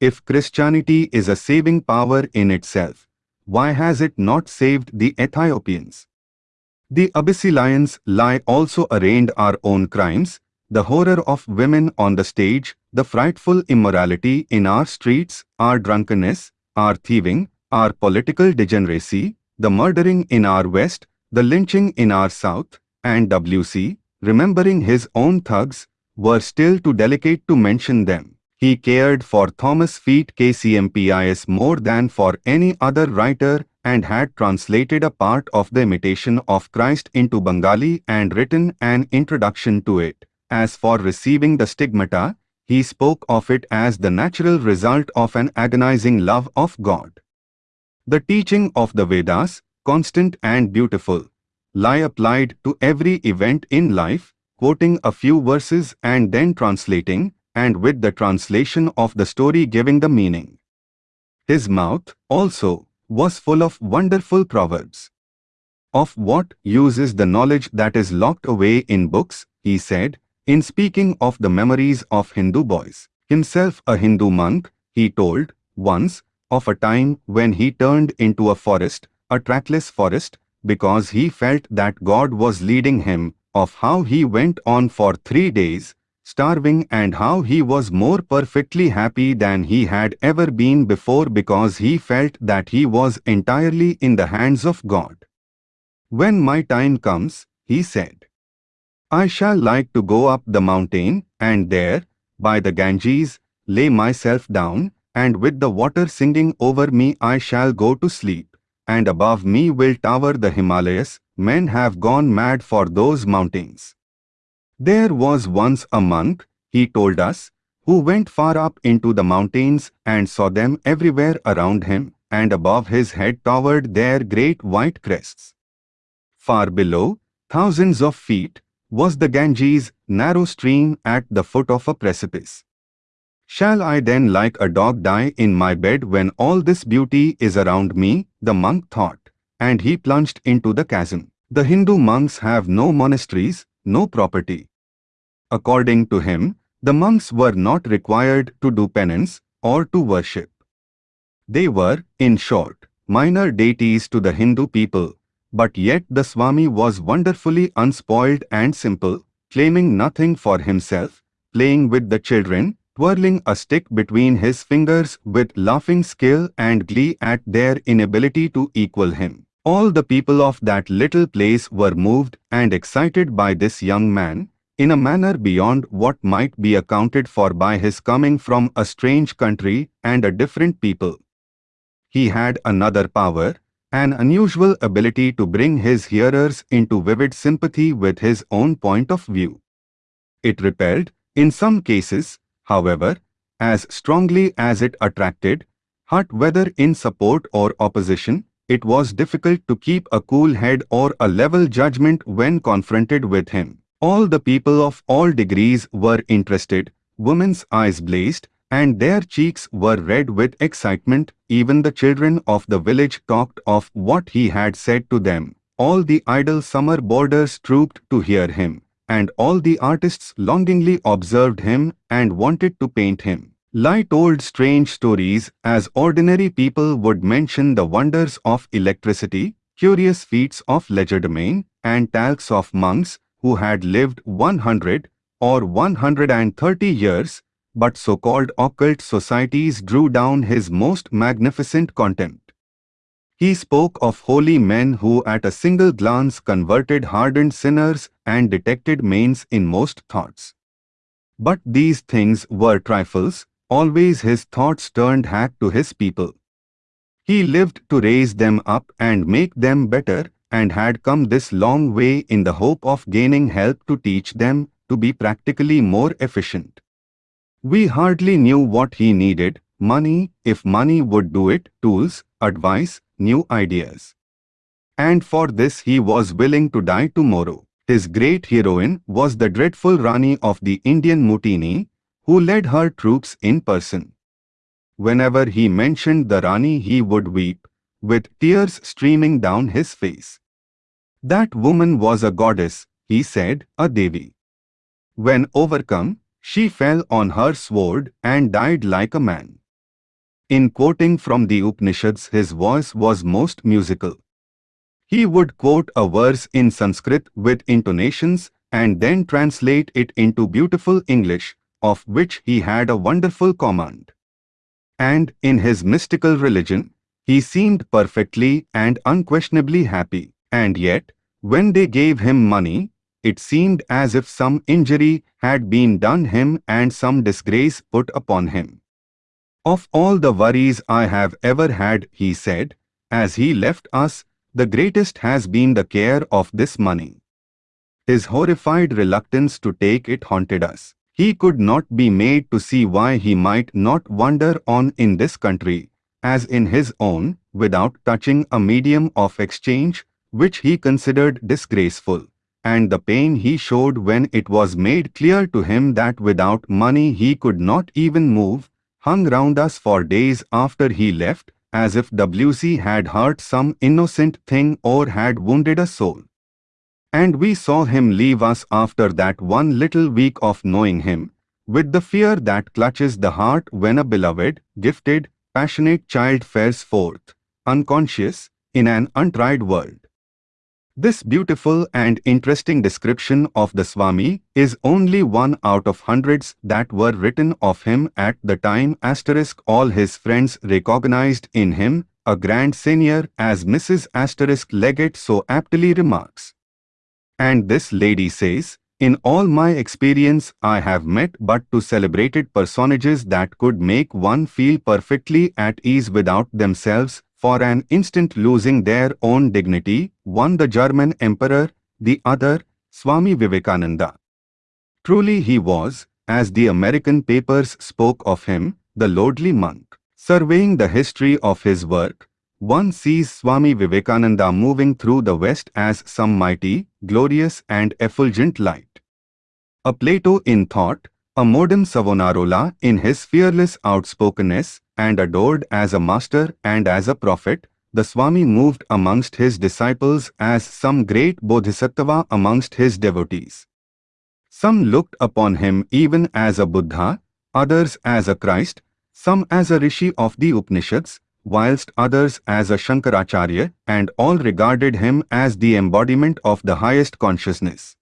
If Christianity is a saving power in itself, why has it not saved the Ethiopians? The Abyssinians lie also arraigned our own crimes, the horror of women on the stage, the frightful immorality in our streets, our drunkenness, our thieving, our political degeneracy, the murdering in our west, the lynching in our south, and W.C., remembering his own thugs, were still too delicate to mention them. He cared for Thomas Feet KCMPIS more than for any other writer and had translated a part of the Imitation of Christ into Bengali and written an introduction to it. As for receiving the stigmata, he spoke of it as the natural result of an agonizing love of God. The teaching of the Vedas, constant and beautiful, lie applied to every event in life, quoting a few verses and then translating, and with the translation of the story giving the meaning. His mouth, also, was full of wonderful proverbs. Of what use is the knowledge that is locked away in books, he said, in speaking of the memories of Hindu boys. Himself a Hindu monk, he told, once, of a time when he turned into a forest, a trackless forest, because he felt that God was leading him, of how he went on for three days, starving and how he was more perfectly happy than he had ever been before because he felt that he was entirely in the hands of God. When my time comes, he said, I shall like to go up the mountain, and there, by the Ganges, lay myself down, and with the water singing over me I shall go to sleep, and above me will tower the Himalayas, men have gone mad for those mountains. There was once a monk, he told us, who went far up into the mountains and saw them everywhere around him, and above his head towered their great white crests. Far below, thousands of feet, was the Ganges, narrow stream at the foot of a precipice. Shall I then like a dog die in my bed when all this beauty is around me? The monk thought, and he plunged into the chasm. The Hindu monks have no monasteries, no property. According to him, the monks were not required to do penance or to worship. They were, in short, minor deities to the Hindu people, but yet the Swami was wonderfully unspoiled and simple, claiming nothing for himself, playing with the children, twirling a stick between his fingers with laughing skill and glee at their inability to equal him. All the people of that little place were moved and excited by this young man, in a manner beyond what might be accounted for by his coming from a strange country and a different people. He had another power, an unusual ability to bring his hearers into vivid sympathy with his own point of view. It repelled, in some cases, however, as strongly as it attracted, hot whether in support or opposition, it was difficult to keep a cool head or a level judgment when confronted with him. All the people of all degrees were interested, women's eyes blazed, and their cheeks were red with excitement. Even the children of the village talked of what he had said to them. All the idle summer boarders trooped to hear him, and all the artists longingly observed him and wanted to paint him. Lai told strange stories as ordinary people would mention the wonders of electricity, curious feats of legerdemain, and talcs of monks who had lived 100 or 130 years but so-called occult societies drew down his most magnificent contempt. He spoke of holy men who at a single glance converted hardened sinners and detected mains in most thoughts. But these things were trifles, always his thoughts turned hack to his people. He lived to raise them up and make them better, and had come this long way in the hope of gaining help to teach them to be practically more efficient. We hardly knew what he needed, money, if money would do it, tools, advice, new ideas. And for this he was willing to die tomorrow. His great heroine was the dreadful Rani of the Indian Mutiny, who led her troops in person. Whenever he mentioned the Rani he would weep, with tears streaming down his face. That woman was a goddess, he said, a Devi. When overcome, she fell on her sword and died like a man. In quoting from the Upanishads his voice was most musical. He would quote a verse in Sanskrit with intonations and then translate it into beautiful English, of which he had a wonderful command. And in his mystical religion, he seemed perfectly and unquestionably happy. And yet, when they gave him money, it seemed as if some injury had been done him and some disgrace put upon him. Of all the worries I have ever had, he said, as he left us, the greatest has been the care of this money. His horrified reluctance to take it haunted us. He could not be made to see why he might not wander on in this country, as in his own, without touching a medium of exchange, which he considered disgraceful and the pain he showed when it was made clear to him that without money he could not even move, hung round us for days after he left, as if W.C. had hurt some innocent thing or had wounded a soul. And we saw him leave us after that one little week of knowing him, with the fear that clutches the heart when a beloved, gifted, passionate child fares forth, unconscious, in an untried world. This beautiful and interesting description of the Swami is only one out of hundreds that were written of him at the time asterisk all his friends recognized in him a grand seigneur as Mrs. Asterisk Leggett so aptly remarks. And this lady says, in all my experience I have met but two celebrated personages that could make one feel perfectly at ease without themselves for an instant losing their own dignity, one the German emperor, the other, Swami Vivekananda. Truly he was, as the American papers spoke of him, the lordly monk. Surveying the history of his work, one sees Swami Vivekananda moving through the West as some mighty, glorious and effulgent light. A Plato in thought, a modern Savonarola in his fearless outspokenness, and adored as a master and as a prophet, the Swami moved amongst his disciples as some great bodhisattva amongst his devotees. Some looked upon him even as a Buddha, others as a Christ, some as a Rishi of the Upanishads, whilst others as a Shankaracharya, and all regarded him as the embodiment of the highest consciousness.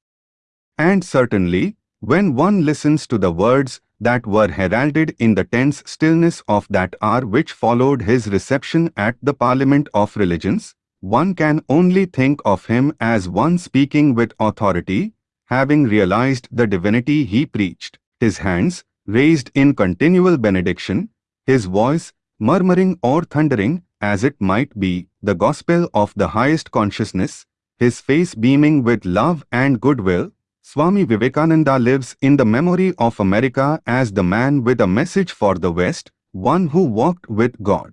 And certainly, when one listens to the words that were heralded in the tense stillness of that hour which followed his reception at the Parliament of Religions, one can only think of him as one speaking with authority, having realized the divinity he preached, his hands raised in continual benediction, his voice murmuring or thundering, as it might be, the gospel of the highest consciousness, his face beaming with love and goodwill, Swami Vivekananda lives in the memory of America as the man with a message for the West, one who walked with God.